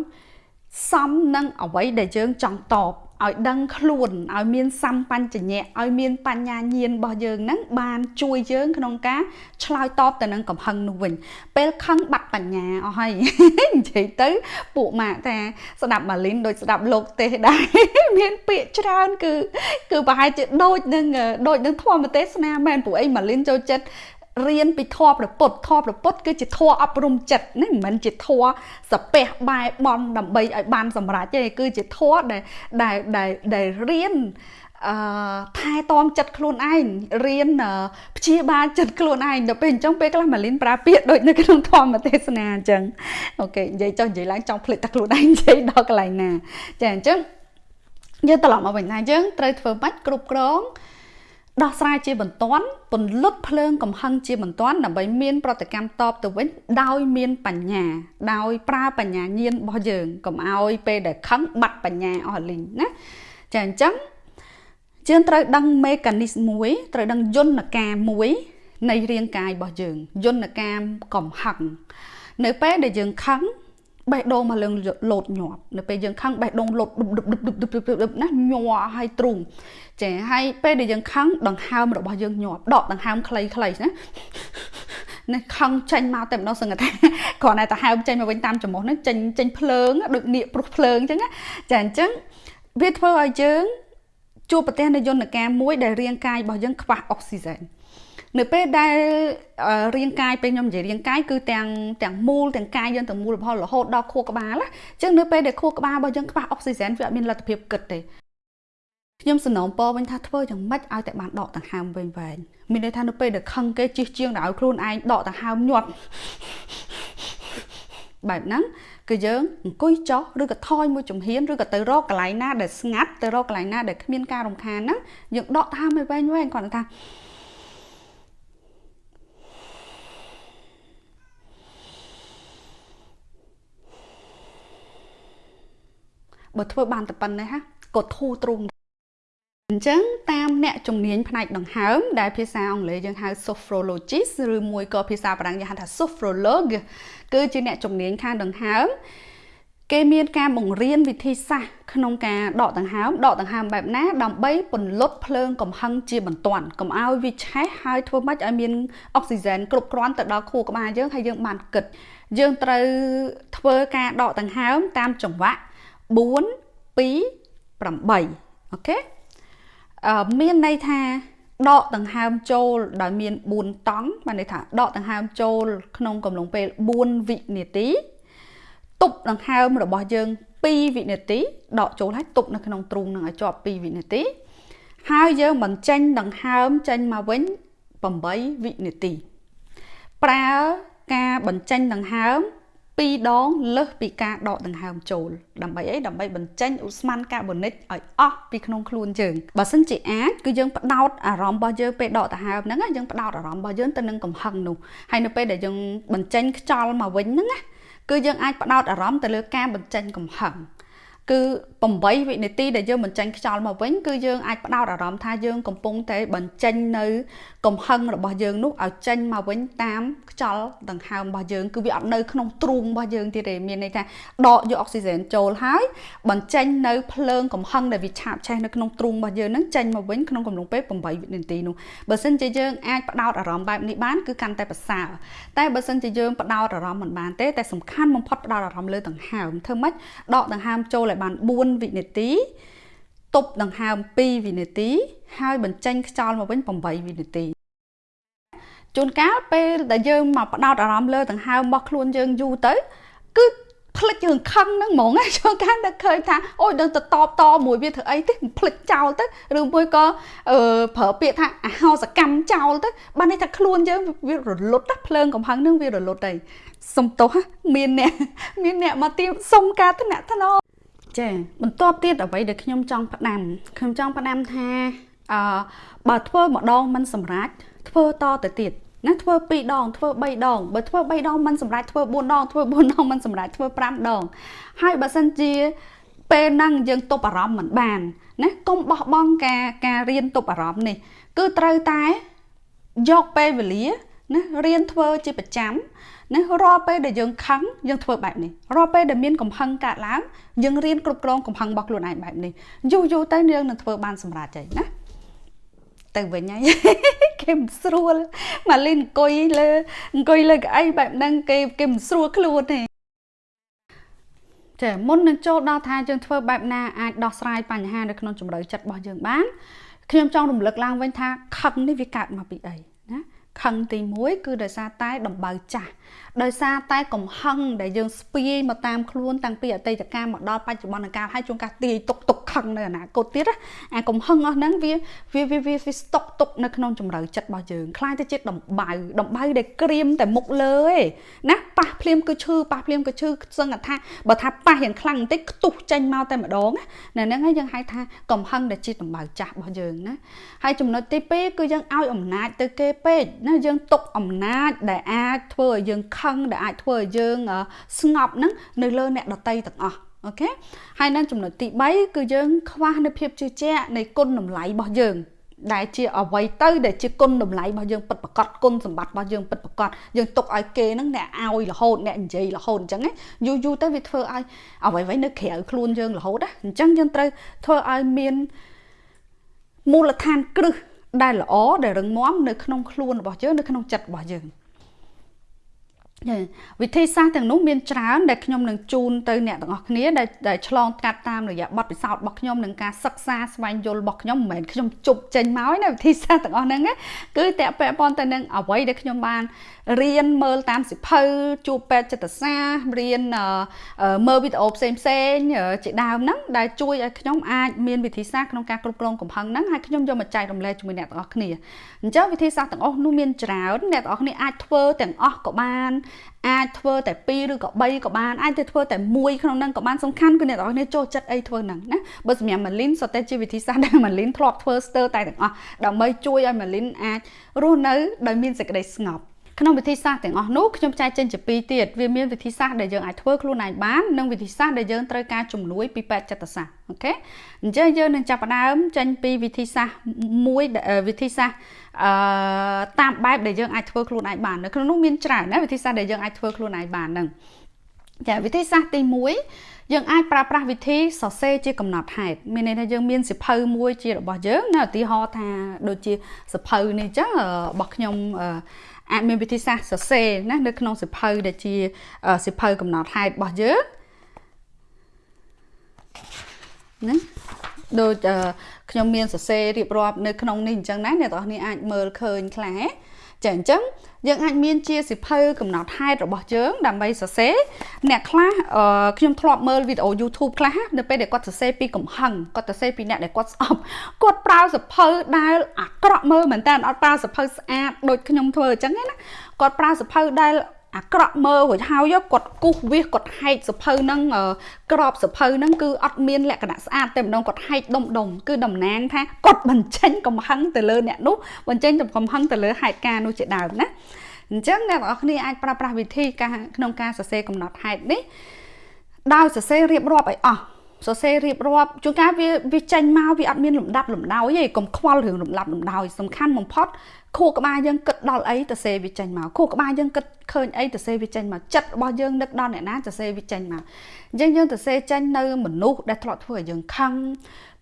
សមនឹងអ្វីដែលយើងចង់តបឲ្យដឹងខ្លួនឲ្យមានសម្បញ្ញៈឲ្យមានបញ្ញាញាណរបស់យើងហ្នឹងបានជួយយើងក្នុងការឆ្លើយតបទៅនឹងកំហឹងនោះវិញ ពេលខឹងបាត់បញ្ញាអស់ហើយនិយាយទៅពួកម៉ាក់ថាស្ដាប់ម៉ាលីនដូចស្ដាប់លោកទេសដែរមានពាក្យច្រើនគឺគឺប្រហែលជាដូចនឹងដូចនឹងធម្មទេសនាមែនពួកអីម៉ាលីនចូលចិត្ត រៀនពីធម៌ព្រះពុទ្ធធម៌ព្រះពុទ្ធគឺជាធម៌អប់រំចិត្តណាមិនមែនជាធម៌សាពះបែបន់ដើម្បីឲ្យបានសម្រេចទេគឺជាធម៌ដែលដែលដែលដែលរៀនអឺថែទាំចិត្តខ្លួនឯងរៀនព្យាបាលចិត្តខ្លួនឯងដល់ពេលអញ្ចឹងពេលខ្លះម៉ាលីនប្រើពាក្យដូចនៅក្នុងធម្មទេសនាអញ្ចឹងអូខេនិយាយចុះនិយាយឡើងចង់ភ្លេចតែខ្លួនឯងនិយាយដល់កន្លែងណាចាអញ្ចឹងយើងត្រឡប់មកវិញថាយើងត្រូវធ្វើបាច់គ្រប់គ្រង ដោះស្រាយជាបន្ទាន់ពន្លត់ភ្លើងកំហឹងជាបន្ទាន់ដើម្បីមានប្រតិកម្មតបទៅវិញដោយមានបញ្ញា ដោយប្រើបញ្ញាញាណរបស់យើងកុំឲ្យពេលដែលខឹងបាត់បញ្ញាអស់លីងណាចាអញ្ចឹងយើងត្រូវដឹងមេកានីសមួយត្រូវដឹងយន្តការមួយនៃរាងកាយរបស់យើងយន្តការកំហឹងនៅពេលដែលយើងខឹង បេះដូងមកលើលោតញាប់នៅពេលយើងខឹងបេះដូងលោតដុបដុបដុបដុបដុបណាញ័រឲ្យទ្រូងចាហើយពេលដែលយើងខឹងដង្ហើមរបស់យើងញាប់ដកដង្ហើមខ្លីខ្លីណានេះខឹងចេញមកតែម្ដងសឹងថាគ្រាន់តែទៅហើមចេញមកវិញតាមចំមុះហ្នឹងចេញចេញភ្លើងដូចនៀកព្រោះភ្លើងអញ្ចឹងចាអញ្ចឹងវាធ្វើឲ្យយើងជួបប្រទះនៅយន្តការមួយដែលរាងកាយរបស់យើងខ្វះអុកស៊ីហ្សែន នៅពេលដែលរាងកាយពេលខ្ញុំនិយាយរាងកាយគឺទាំងទាំងមូលទាំងកាយយើងទាំងមូលរបស់រហូតដល់ខួរក្បាលណាអញ្ចឹងនៅពេលដែលខួរក្បាលរបស់យើងខ្វះអុកស៊ីហ្សែនវាអត់មានលទ្ធភាពគិតទេខ្ញុំសំណូមពរវិញថាធ្វើយ៉ាងម៉េចឲ្យតែបានដកដង្ហើមវិញវែងមានន័យថានៅពេលដែលខឹងគេជិះជាងដល់ឲ្យខ្លួនឯងដកដង្ហើមញាត់បែបហ្នឹងគឺយើងអង្គុយចុះឬក៏ថយមួយជំហានឬក៏ទៅរកកន្លែងណាដែលស្ងាត់ទៅរកកន្លែងណាដែលគ្មានការរំខានហ្នឹងយើងដកដង្ហើមឲ្យវែងវែងគាត់ថា បើធ្វើបានតែប៉ុណ្ណេះហ่ะក៏ធូរទ្រូងអញ្ចឹងតាមអ្នកជំនាញផ្នែកដង្ហើមដែលភាសាអង់គ្លេសយើងហៅ sophrologist ឬមួយក៏ភាសាបារាំងយើងហៅថា sophrologue គឺជាអ្នកជំនាញខាងដង្ហើមគេមានការបង្រៀនវិធីសាស្ត្រក្នុងការដកដង្ហើមដកដង្ហើមបែបណាដើម្បីពន្លត់ភ្លើងកំហឹងជាបន្ទាន់កុំឲ្យវាឆេះហើយធ្វើម៉េចឲ្យមានអុកស៊ីហ្សែនគ្រប់គ្រាន់ទៅដល់ខួរក្បាលយើងហើយយើងបានគិតយើងត្រូវធ្វើការដកដង្ហើមតាមចង្វាក់ 4 2 8អូខេអឺមានន័យថាដកដង្ហើមចូលដោយមាន4តង់បានន័យថាដកដង្ហើមចូលក្នុងកំឡុងពេល4វិនាទីទប់ដង្ហើមរបស់យើង2វិនាទីដកចូលហើយទប់នៅក្នុងទ្រូងនឹងឲ្យជាប់2វិនាទី ហើយយើងបញ្ចេញដង្ហើមចេញមកវិញ8វិនាទីប្រើការបញ្ចេញដង្ហើម 2ដងលើសពីការដកដង្ហើមចូលដើម្បីអីដើម្បីបញ្ចេញឧស្ម័នកាបូនិកឲ្យអស់ពីក្នុងខ្លួនយើងបើសិនជាអាចគឺយើងផ្ដោតអារម្មណ៍របស់យើងពេលដកដង្ហើមហ្នឹងយើងផ្ដោតអារម្មណ៍របស់យើងទៅនឹងកំហឹងនោះហើយនៅពេលដែលយើងបញ្ចេញខ្យល់មកវិញហ្នឹងណាគឺយើងអាចផ្ដោតអារម្មណ៍ទៅលើការបញ្ចេញកំហឹងគឺ 8វិនាទីដែលយើងបញ្ចេញខ្យល់មកវិញគឺយើងអាចផ្ដោតអារម្មណ៍ថាយើងកំពុងតែបញ្ចេញនៅកំហឹងរបស់យើងនោះឲ្យចេញមកវិញតាមខ្យល់ដង្ហើមរបស់យើងគឺវាអត់នៅក្នុងទ្រូងរបស់យើងទៀតទេមានន័យថាដកយកអុកស៊ីហ្សែនចូលហើយបញ្ចេញនៅភ្លើងកំហឹងដែលវាឆាបឆេះនៅក្នុងទ្រូងរបស់យើងហ្នឹងចេញមកវិញក្នុងកំឡុងពេល8វិនាទីនោះបើសិនជាយើងអាចផ្ដោតអារម្មណ៍បែបនេះបានគឺកាន់តែប្រសើរតែបើសិនជាយើងផ្ដោតអារម្មណ៍មិនបានទេតែសំខាន់បំផុតផ្ដោតអារម្មណ៍លើដង្ហើមធ្វើម៉េចដកដង្ហើមចូលឲ្យបាន4វិនាទីទប់ដង្ហើម2វិនាទី ហើយបញ្ចេញខ្យល់មកវិញ8វិនាទីជួនកាលពេលដែលយើងមកផ្ដោតអារម្មណ៍លើដង្ហើមរបស់ខ្លួនយើងយូរទៅគឺផ្លិចរឿងខឹងហ្នឹងហ្មងជួនកាលនឹកឃើញថាអូយដឹងទៅតបតមួយវាធ្វើអីទេផ្លិចចោលទៅឬមួយក៏អឺប្រើពាក្យថាអហោសកម្មចោលទៅបានន័យថាខ្លួនយើងវារលត់ណាភ្លើងកំហឹងហ្នឹងវារលត់ហើយសុំទោសមានអ្នកមានអ្នកមកទៀមសុំការថ្នាក់ថ្នម ចាបន្ទាប់ទៀតអ្វីដែលខ្ញុំចង់ផ្ដាំខ្ញុំចង់ផ្ដាំថាអឺបើធ្វើម្ដងមិនសម្រេចធ្វើតទៅទៀតណាធ្វើ2ដងធ្វើ3ដងបើធ្វើ3ដងមិនសម្រេចធ្វើ4ដងធ្វើ4ដងមិនសម្រេចធ្វើ5ដងហើយបើសិនជាពេលហ្នឹងយើងទប់អារម្មណ៍មិនបានណាកុំបោះបង់ការការរៀនទប់អារម្មណ៍នេះ គឺត្រូវតែយកពេលវេលាណារៀនធ្វើជាប្រចាំ ណារាល់ពេលដែលយើងខឹងយើងធ្វើបែបនេះរាល់ពេលដែលមានកំហឹងកើតឡើងយើងរៀនគ្រប់គ្រងកំហឹងរបស់ខ្លួនឯងបែបនេះយូរយូរទៅយើងនឹងធ្វើបានសម្រេចហើយណាទៅវិញហើយគេមិនស្រួលម៉ាលីនអង្គុយលើអង្គុយលើកៅអីបែបហ្នឹងគេគេមិនស្រួលខ្លួនទេចាមុននឹងចូលដល់ថាយើងធ្វើបែបណាអាចដោះស្រាយបញ្ហានៅក្នុងជំរឿចិត្តរបស់យើងបានខ្ញុំចង់រំលឹកឡើងវិញថាខឹងនេះវាកើតមកពីអីណាខឹងទី1គឺដោយសារតែដំបៅចាស់ ដោយសារតែកំហឹងដែលយើងស្ពាយមកតាមខ្លួនតាំងពីអតីតកាលមកដល់បច្ចុប្បន្នកាលហើយជួនកាលទាយទុកទុកខឹងនៅអនាគតទៀតអាកំហឹងអស់ហ្នឹងវាវាវាវាស្តុកទុកនៅក្នុងជំរឿចិត្តរបស់យើងខ្លាយទៅជាដំបៅដំបៅដែលក្រៀមតែមុខលើឯណាប៉ះភ្លាមគឺឈឺប៉ះភ្លាមគឺឈឺសឹងថាបើថាប៉ះយ៉ាងខ្លាំងបន្តិចខ្ទុះចេញមកតែម្ដងណាហ្នឹងហើយយើងហៅថាកំហឹងដែលជាដំបៅចាស់របស់យើងណាហើយចំណុចទី2គឺយើងឲ្យអំណាចទៅគេពេកណាយើងទុកអំណាចដែលអាចធ្វើឲ្យយើងខឹងដែលអាចធ្វើឲ្យយើងស្ងប់ហ្នឹងនៅលើអ្នកដតីទាំងអស់អូខេហើយនៅចំណុចទី3គឺយើងខ្វះនៅភាពជឿជាក់នៃគុណតម្លៃរបស់យើងដែលជាអ្វីទៅដែលជាគុណតម្លៃរបស់យើងពិតប្រកបគុណសម្បត្តិរបស់យើងពិតប្រកបយើងទុកឲ្យគេហ្នឹងអ្នកឲ្យរហូតអ្នកនិយាយរហូតអញ្ចឹងយូរយូរទៅវាធ្វើឲ្យអ្វីៗនៅក្រៅខ្លួនយើងរហូតណាអញ្ចឹងយើងត្រូវធ្វើឲ្យមានមូលដ្ឋានគ្រឹះដែលល្អដែលរឹងមាំនៅក្នុងខ្លួនរបស់យើងនៅក្នុងចិត្តរបស់យើង វិធីសាស្ត្រទាំងនោះមានច្រើនដែលខ្ញុំនឹងជូនទៅអ្នកទាំងអស់គ្នាដែលឆ្លងកាត់តាមរយៈបទពិសោធន៍របស់ខ្ញុំនិងការសិក្សាស្វែងយល់របស់ខ្ញុំមិនមែនខ្ញុំជប់ចេញមកណាវិធីសាស្ត្រទាំងអស់ហ្នឹងគឺតពាក់ព័ន្ធទៅនឹងអ្វីដែលខ្ញុំបានរៀនមើលតាមសិភៅជួបពេទ្យចិត្តសាស្ត្ររៀនមើលវីដេអូផ្សេងផ្សេងជាដើមហ្នឹងដែលជួយឲ្យខ្ញុំអាចមានវិធីសាស្ត្រក្នុងការគ្រប់គ្រងកំហឹងហ្នឹងហើយខ្ញុំយកមកចែករំលែកជាមួយអ្នកទាំងអស់គ្នាអញ្ចឹងវិធីសាស្ត្រទាំងអស់នោះមានច្រើនអ្នកទាំងអស់គ្នាអាចធ្វើទាំងអស់ក៏បានអាចធ្វើតែ2ឬក៏3ក៏បានអាចទៅធ្វើតែមួយក្នុងហ្នឹងក៏បានសំខាន់គឺអ្នកទាំងអស់គ្នាចូលចិត្តអីធ្វើហ្នឹងណាបើសម្រាប់ម៉ាលីនសុទ្ធតែជាវិធីសាស្ត្រដែលម៉ាលីនធ្លាប់ធ្វើស្ទើរតែទាំងអស់ដើម្បីជួយឲ្យម៉ាលីនអាចរស់នៅដោយមានសេចក្តីស្ងប់ ក្នុងវិធីសាស្ត្រទាំងអស់នោះខ្ញុំចែកចេញជាពីរទៀតវាមានវិធីសាស្ត្រដែលយើងអាចធ្វើខ្លួនឯងបាននិងវិធីសាស្ត្រដែលយើងត្រូវការជំនួយពីពេទ្យចិត្តសាស្ត្រអូខេអញ្ចឹងយើងនឹងចាប់ផ្ដើមចេញពីវិធីសាស្ត្រមួយវិធីសាស្ត្រអឺតាមបែបដែលយើងអាចធ្វើខ្លួនឯងបាននៅក្នុងនោះមានច្រើនណាវិធីសាស្ត្រដែលយើងអាចធ្វើខ្លួនឯងបានហ្នឹងចាវិធីសាស្ត្រទី1 យើងអាចប្រើប្រាស់វិធីសរសេរជាកំណត់ហេតុមានន័យថាយើងមានសិភៅមួយជារបស់យើងណាឧទាហរណ៍ថាដូចជាសិភៅនេះអញ្ចឹងរបស់ខ្ញុំអាចមានវិធីសាស្ត្រសរសេរណានៅក្នុងសិភៅដែលជាសិភៅកំណត់ហេតុរបស់យើងណាដូចខ្ញុំមានសរសេររៀបរាប់នៅក្នុងនេះអញ្ចឹងណាអ្នកទាំងអស់គ្នាអាចមើលឃើញខ្លះ ចាអញ្ចឹងយើងអាចមានជាសិភៅកំណត់ហេតុរបស់យើងដើម្បីសរសេរអ្នកខ្លះខ្ញុំធ្លាប់មើលវីដេអូ YouTube ខ្លះនៅពេលដែលគាត់សរសេរពីកំហឹងគាត់សរសេរពីអ្នកដែលគាត់ស្អប់គាត់ប្រើសិភៅដែលអាក្រក់មើលមែនតើអត់ប្រើសិភៅស្អាតដូចខ្ញុំធ្វើអញ្ចឹងណាគាត់ប្រើសិភៅដែល អាក្រក់មើលរួចហើយគាត់គូសវាសគាត់ហែកសភៅហ្នឹងក្របសភៅហ្នឹងគឺអត់មានលក្ខណៈស្អាតតែម្ដងគាត់ហែកដុំដុំគឺតំណាងថាគាត់បញ្ចេញកំហឹងទៅលើអ្នកនោះបញ្ចេញកំហឹងទៅលើហេតុការណ៍នោះជាដើមណាអញ្ចឹងអ្នកទាំងអស់គ្នាអាចប្រើប្រាស់វិធីការក្នុងការសរសេរកំណត់ហេតុនេះដោយសរសេររៀបរាប់ឲ្យអស់សរសេររៀបរាប់ជួនកាលវាវាចេញមកវាអត់មានលំដាប់លំដោយទេកុំខ្វល់រឿងលំដាប់លំដោយសំខាន់បំផុត ខួរក្បាលយើងគិតដល់អីទៅសេវាចេញមកខួរក្បាលយើងគិតឃើញអីទៅសេវាចេញមកចិត្តរបស់យើងនឹកដល់អ្នកណាទៅសេវាចេញមកអញ្ចឹងយើងទៅសេចេញនៅមនុស្សដែលធ្លាប់ធ្វើឲ្យយើងខឹង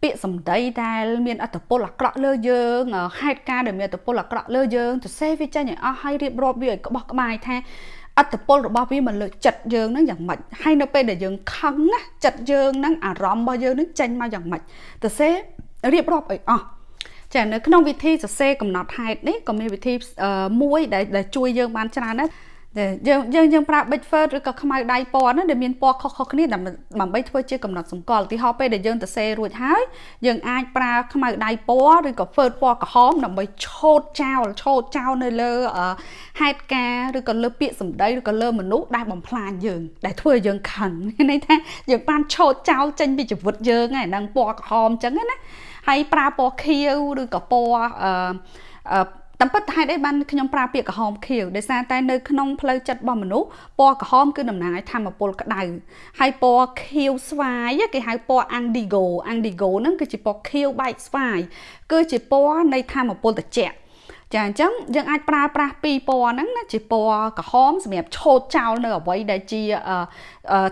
ពាក្យសម្ដីដែលមានអត្តពលអាក្រក់លើយើងហេតុការណ៍ដែលមានអត្តពលអាក្រក់លើយើងទៅសេវាចេញឲ្យអស់ហើយរៀបរាប់វាឲ្យក្បោះក្បាយថាអត្តពលរបស់វាមកលើចិត្តយើងហ្នឹងយ៉ាងម៉េចហើយនៅពេលដែលយើងខឹងណាចិត្តយើងហ្នឹងអារម្មណ៍របស់យើងហ្នឹងចេញមកយ៉ាងម៉េចទៅសេរៀបរាប់ឲ្យអស់ ចានៅក្នុងវិធីសរសេរកំណត់ហេតុនេះក៏មានវិធីមួយដែលដែលជួយយើងបានច្រើនណាស់តែយើងយើងយើងប្រើ big fur ឬក៏ខ្មៅដៃពណ៌ហ្នឹងដែលមានពណ៌ខុសៗគ្នាដើម្បីធ្វើជាកំណត់សម្គាល់ទីហោពេលដែលយើងទៅសេរួចហើយយើងអាចប្រើខ្មៅដៃពណ៌ឬក៏ fur ពណ៌ក្រហមដើម្បីឆូតចោលឆូតចោលនៅលើហេតុការឬក៏លើពាក្យសម្ដីឬក៏លើមនុស្សដែលបំផ្លាញយើងដែលធ្វើឲ្យយើងខឹងន័យថាយើងបានឆូតចោលចេញពីជីវិតយើងហ្នឹងហ្នឹងពណ៌ក្រហមអញ្ចឹងណា ហើយប្រើពណ៌ខៀវឬក៏ពណ៌អឺតាមពិតហេតុអីបានខ្ញុំប្រើពាក្យក្រហមខៀវដោយសារតែនៅក្នុងផ្លូវចិត្តរបស់មនុស្សពណ៌ក្រហមគឺតំណាងឲ្យធម៌ពលក្តៅហើយពណ៌ខៀវស្វាយគេហៅពណ៌ Indigo Indigo ហ្នឹងគឺជាពណ៌ខៀវបែកស្វាយគឺជាពណ៌នៃធម៌ពលត្រជាក់ចាអញ្ចឹងយើងអាចប្រើប្រាស់ពីរពណ៌ហ្នឹងណាជាពណ៌ក្រហមសម្រាប់ឆូតចោលនៅអ្វីដែលជា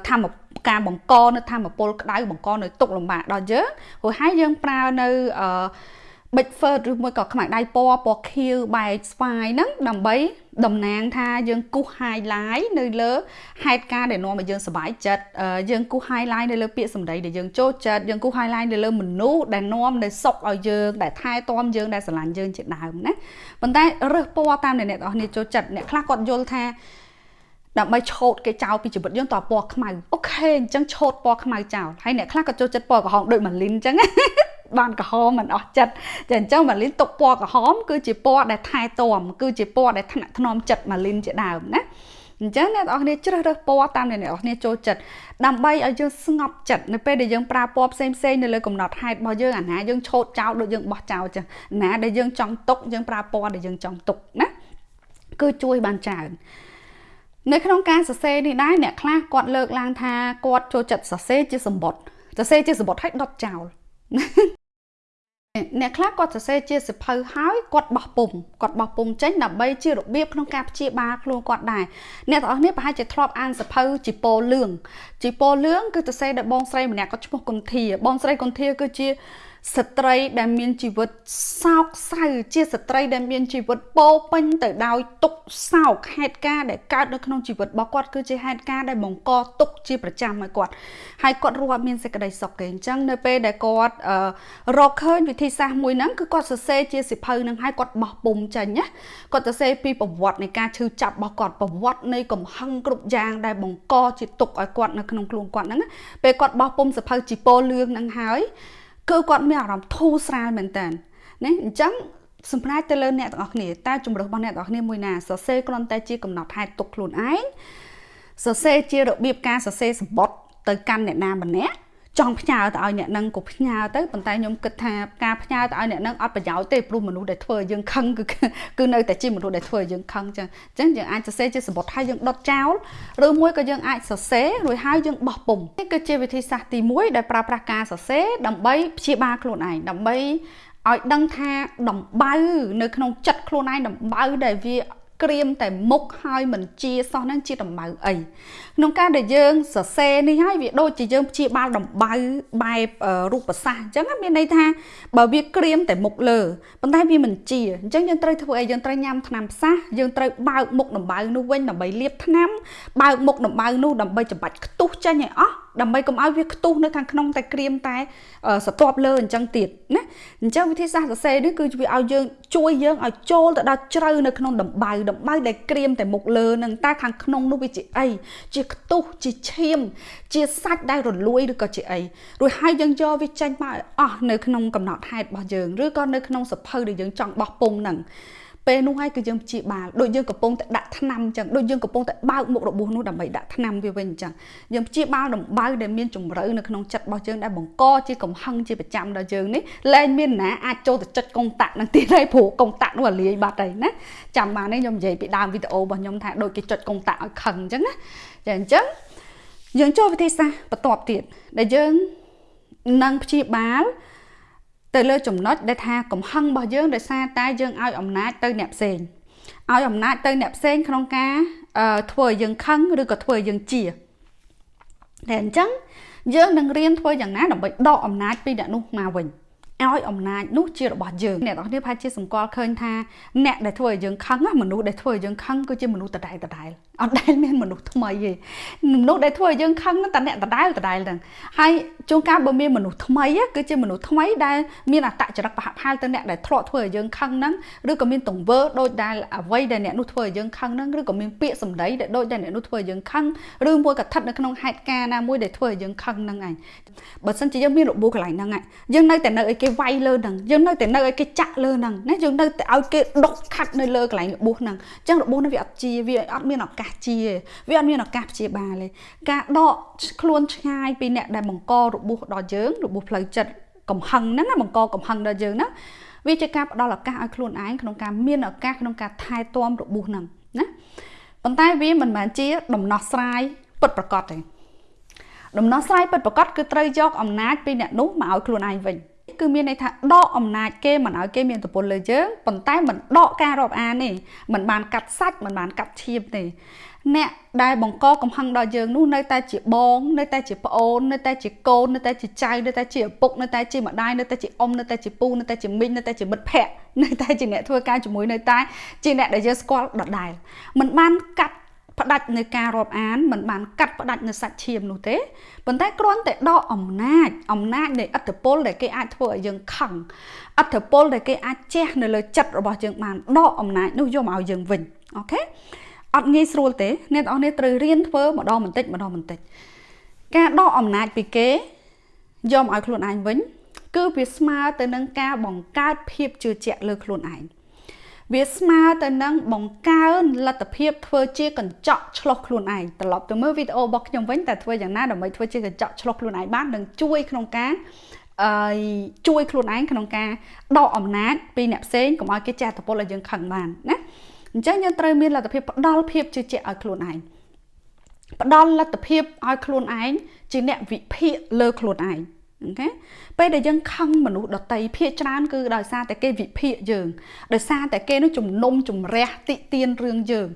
ធម្ម ការបង្កនៅធម្មពលក្តៅបង្កនៅទុកលំបាកដល់យើងព្រោះហើយយើងប្រើនៅអឺ big fur ឬមួយក៏ខ្មៅដៃពណ៌ពណ៌ខៀវបែកស្វាយហ្នឹងដើម្បីតំណាងថាយើងគូស highlight នៅលើហេតុការណ៍ដែលនាំឲ្យយើងសប្បាយចិត្តយើងគូស highlight នៅលើពាក្យសម្ដីដែលយើងចូលចិត្តយើងគូស highlight នៅលើមនុស្សដែលនាំនៅសុខឲ្យយើងដែលថែទាំយើងដែលស្រឡាញ់យើងជាដើមណាប៉ុន្តែរើសពណ៌តាមដែលអ្នកទាំងអស់គ្នាចូលចិត្តអ្នកខ្លះគាត់យល់ថា ដើម្បីឆូតគេចោលពីជីវិតយើងតើពណ៌ខ្មៅអូខេអញ្ចឹងឆូតពណ៌ខ្មៅចោលហើយអ្នកខ្លះក៏ចូលចិត្តពណ៌ក្រហមដូចម៉ាលីនអញ្ចឹងបានក្រហមមិនអស់ចិត្តតែអញ្ចឹងម៉ាលីនទុកពណ៌ក្រហមគឺជាពណ៌ដែលថែទាំគឺជាពណ៌ដែលថ្នាក់ថ្នមចិត្តម៉ាលីនជាដើមណាអញ្ចឹងអ្នកនរគ្នាជ្រើសរើសពណ៌តាមដែលអ្នកនរគ្នាចូលចិត្តដើម្បីឲ្យយើងស្ងប់ចិត្តនៅពេលដែលយើងប្រើពណ៌ផ្សេងផ្សេងនៅលើកំណត់ហេតុរបស់យើងអាណាយើងឆោតចោលដូចយើងបោះចោលចឹងណាដែលយើងចង់ទុកយើងប្រើពណ៌ដែលយើងចង់ទុកណាគឺជួយបានច្រើន នៅក្នុងការសរសេរនេះដែរអ្នកខ្លះគាត់លើកឡើងថាគាត់ចូលចិត្តសរសេរជាសម្បត្តិសរសេរជាសម្បត្តិឲ្យដុតចោលអ្នកខ្លះគាត់សរសេរជាសិភៅហើយគាត់បោះពុំគាត់បោះពុំចេញដើម្បីជារបៀបក្នុងការព្យាបាលខ្លួនគាត់ដែរអ្នកទាំងអស់គ្នាប្រហែលជាធ្លាប់អានសិភៅជីពោលឿងជីពោលឿងគឺសរសេរដោយបងស្រីម្នាក់គាត់ឈ្មោះគុន្ធាបងស្រីគុន្ធាគឺជា ស្ត្រីដែលមានជីវិតសោកសៅជាស្ត្រីដែលមានជីវិតពោពេញទៅដោយទុក្ខសោកហេតុការណ៍ដែលកើតនៅក្នុងជីវិតរបស់គាត់គឺជាហេតុការណ៍ដែលបង្កទុក្ខជាប្រចាំឲ្យគាត់ហើយគាត់រស់អត់មានសេចក្តីសុខទេអញ្ចឹងនៅពេលដែលគាត់រកឃើញវិធីសាស្ត្រមួយហ្នឹងគឺគាត់សរសេរជាសិភៅហ្នឹងហើយគាត់បោះពុំចេញណាគាត់សរសេរពីប្រវត្តិនៃការឈឺចាប់របស់គាត់ប្រវត្តិនៃកំហឹងគ្រប់យ៉ាងដែលបង្កជាទុក្ខឲ្យគាត់នៅក្នុងខ្លួនគាត់ហ្នឹងពេលគាត់បោះពុំសិភៅជីពោលឿងហ្នឹងហើយ គឺគាត់មានអារម្មណ៍ធូរស្រាលមែនតើណាអញ្ចឹងសម្រាប់ទៅលើអ្នកទាំងអស់គ្នាតើជំរឿសរបស់អ្នកទាំងអស់គ្នាមួយណាសរសេរគ្រាន់តែជាកំណត់ហេតុទុកខ្លួនឯងសរសេរជារបៀបការសរសេរសម្បត្តិទៅកាន់អ្នកណាម្នាក់ ចង់ផ្ញើទៅឲ្យអ្នកនឹងក៏ផ្ញើទៅប៉ុន្តែខ្ញុំគិតថាការផ្ញើទៅឲ្យអ្នកនឹងអត់ប្រយោជន៍ទេព្រោះមនុស្សដែលធ្វើឲ្យយើងខឹងគឺគឺនៅតែជាមនុស្សដែលធ្វើឲ្យយើងខឹងចឹងអញ្ចឹងយើងអាចសរសេរជាសម្បត្តិហើយយើងដុតចោលឬមួយក៏យើងអាចសរសេររួចហើយយើងបោះពុំនេះគឺជាវិធីសាស្ត្រទី1ដែលប្រើប្រាស់ការសរសេរដើម្បីព្យាបាលខ្លួនឯងដើម្បីឲ្យដឹងថាដំបៅនៅក្នុងចិត្តខ្លួនឯងដំបៅដែលវាក្រៀមតែមុខហើយមិនជាសោះហ្នឹងជាដំបៅអី ក្នុងការដែលយើងសរសេរនេះហើយវាដូចជាយើងព្យាបាលដំបៅបែបរូបសាស្ត្រអញ្ចឹងមានន័យថាបើវាក្រៀមតែមុខលើប៉ុន្តែវាមិនជាអញ្ចឹងយើងត្រូវធ្វើអីយើងត្រូវញ៉ាំថ្នាំផ្សះយើងត្រូវបើកមុខដំបៅនោះវិញដើម្បីលាបថ្នាំបើកមុខដំបៅនោះដើម្បីចម្បាច់ខ្ទុះចេញឲ្យអស់ដើម្បីកុំឲ្យវាខ្ទុះនៅខាងក្នុងតែក្រៀមតែសទាប់លើអញ្ចឹងទៀតណាអញ្ចឹងវិធីសាស្ត្រសរសេរនេះគឺវាឲ្យយើងជួយយើងឲ្យចូលទៅដល់ជ្រៅនៅក្នុងដំបៅដំបៅដែលក្រៀមតែមុខលើនឹងតែខាងក្នុងនោះវាជាអីជាខ្ទុះជាឈាម ជាសាច់ដែលរលួយឬក៏ជាអីរួចហើយយើងយកវាចេញមកឲ្យអស់នៅក្នុងកំណត់ហេតុរបស់យើងឬក៏នៅក្នុងសភៅដែលយើងចង់បោះពុំហ្នឹងពេលនោះហើយគឺយើងព្យាបាលដូចយើងកំពុងតែដាក់ថ្នាំអញ្ចឹងដូចយើងកំពុងតែបើកមុខរបួសនោះដើម្បីដាក់ថ្នាំវាវិញអញ្ចឹងយើងព្យាបាលដំបៅដែលមានជំរឿនៅក្នុងចិត្តរបស់យើងដែលបង្កជាកំហឹងជាប្រចាំដល់យើងនេះលែងមានណាអាចចូលទៅចុចកុងតាក់នឹងទៀតហើយព្រោះកុងតាក់នោះអាលាយបាត់ហើយណាចាំបាននេះខ្ញុំនិយាយពីដើមវីដេអូរបស់ខ្ញុំថាដូចគេចុចកុងតាក់ឲ្យខឹងអញ្ចឹងណា ចាអញ្ចឹងយើងចូលវិធីសាស្ត្របន្ទាប់ទៀតដែលយើងនឹងព្យាបាលទៅលើចំណុចដែលថាកំហឹងរបស់យើងដោយសារតែយើងឲ្យអំណាចទៅអ្នកផ្សេងឲ្យអំណាចទៅអ្នកផ្សេងក្នុងការធ្វើឲ្យយើងខឹងឬក៏ធ្វើឲ្យយើងជាតែអញ្ចឹងយើងនឹងរៀនធ្វើយ៉ាងណាដើម្បីដកអំណាចពីអ្នកនោះមកវិញ ឲ្យអំណាចនោះជារបស់យើងអ្នកនរគ្នាប្រហែលជាសម្គាល់ឃើញថាអ្នកដែលធ្វើឲ្យយើងខឹងមនុស្សដែលធ្វើឲ្យយើងខឹងគឺជាមនុស្សដដែលដដែលអត់ដែលមានមនុស្សថ្មីទេមនុស្សដែលធ្វើឲ្យយើងខឹងហ្នឹងតែអ្នកដដែលដដែលហ្នឹងហើយជួនកាលបើមានមនុស្សថ្មីគឺជាមនុស្សថ្មីដែលមានអត្តចរិតប្រហាក់ប្រហែលទៅអ្នកដែលធ្លាប់ធ្វើឲ្យយើងខឹងហ្នឹងឬក៏មានទង្វើដូចដែលអ្វីដែលអ្នកនោះធ្វើឲ្យយើងខឹងហ្នឹងឬក៏មានពាក្យសម្ដីដែលដូចដែលអ្នកនោះធ្វើឲ្យយើងខឹងឬមួយក៏ស្ថិតនៅក្នុងហេតុការណ៍ណាមួយដែលធ្វើឲ្យយើងខឹងហ្នឹងឯងបើសិនជាយើងមានរបួសកន្លែងហ្នឹងយើងនៅតែនៅឲ្យគេវាយលើហ្នឹងយើងនៅតែនៅឲ្យគេចាក់លើហ្នឹងណាយើងនៅតែឲ្យគេដុកខាត់នៅលើកន្លែងរបួសហ្នឹងអញ្ចឹងរបួសហ្នឹងវាអត់ជាវាអត់មានឱកាសជាវាអត់មានឱកាសព្យាបាលទេការដកខ្លួនឆ្ងាយពីអ្នកដែលបង្ករបួសដល់យើងរបួសផ្លូវចិត្តកំហឹងហ្នឹងណាបង្កកំហឹងដល់យើងណាវាជាការផ្ដល់ឱកាសឲ្យខ្លួនឯងក្នុងការមានឱកាសក្នុងការថែទាំរបួសហ្នឹងណាប៉ុន្តែវាមិនមែនជា ដំណោះស្រាយពិតប្រាកដទេដំណោះស្រាយពិតប្រាកដគឺត្រូវយកអំណាចពីអ្នកនោះមកឲ្យខ្លួនឯងវិញ គឺមានន័យថាដកអំណាចគេមិនឲ្យគេមានទំពុនលើយើងប៉ុន្តែមិនដកការរាប់អានទេមិនបានកាត់សាច់មិនបានកាត់ឈាមទេអ្នកដែលបង្កកំហឹងដល់យើងនោះនៅតែជាបងនៅតែជាប្អូននៅតែជាកូននៅតែជាចៅនៅតែជាឪពុកនៅតែជាម្ដាយនៅតែជាអ៊ំនៅតែជាពូនៅតែជាមីងនៅតែជាមិត្តភ័ក្តិនៅតែជាអ្នកធ្វើការជាមួយនៅតែជាអ្នកដែលយើងស្គាល់ដដែលមិនបានកាត់ ផ្ដាច់នៅការរាប់អានមិនបានកាត់ផ្ដាច់នៅសាច់ឈាមនោះទេប៉ុន្តែគ្រាន់តែដកអំណាចអំណាចនៃអត្តពលដែលគេអាចធ្វើឲ្យយើងខឹងអត្តពលដែលគេអាចជះនៅលើចិត្តរបស់យើងបានដកអំណាចនោះយកមកឲ្យយើងវិញអូខេអត់ងាយស្រួលទេអ្នកនរនេះត្រូវរៀនធ្វើម្ដងបន្តិចម្ដងបន្តិចការដកអំណាចពីគេយកមកឲ្យខ្លួនឯងវិញ គឺវាស្មើទៅនឹងការបង្កើតភាពជឿជាក់លើខ្លួនឯង វាស្មើទៅនឹងបង្កើនលទ្ធភាពធ្វើជាកញ្ចក់ឆ្លោះខ្លួនឯងត្រឡប់ទៅមើលវីដេអូរបស់ខ្ញុំវិញតើធ្វើយ៉ាងណាដើម្បីធ្វើជាកញ្ចក់ឆ្លោះខ្លួនឯងបាននឹងជួយក្នុងការអឺជួយខ្លួនឯងក្នុងការដកអំណាចពីអ្នកផ្សេងកុំឲ្យគេចាស់តពលឲ្យយើងខឹងបានណាអញ្ចឹងយើងត្រូវមានលទ្ធភាពផ្ដល់ភាពជឿជាក់ឲ្យខ្លួនឯងផ្ដល់លទ្ធភាពឲ្យខ្លួនឯងជាអ្នកវិភាគលើខ្លួនឯង អូខេពេលដែលយើងខឹងមនុស្សដតីភាកច្រើនគឺដោយសារតែគេវិភាគយើងដោយសារតែគេនឹងជំនុំជម្រះតិទៀនរឿងយើង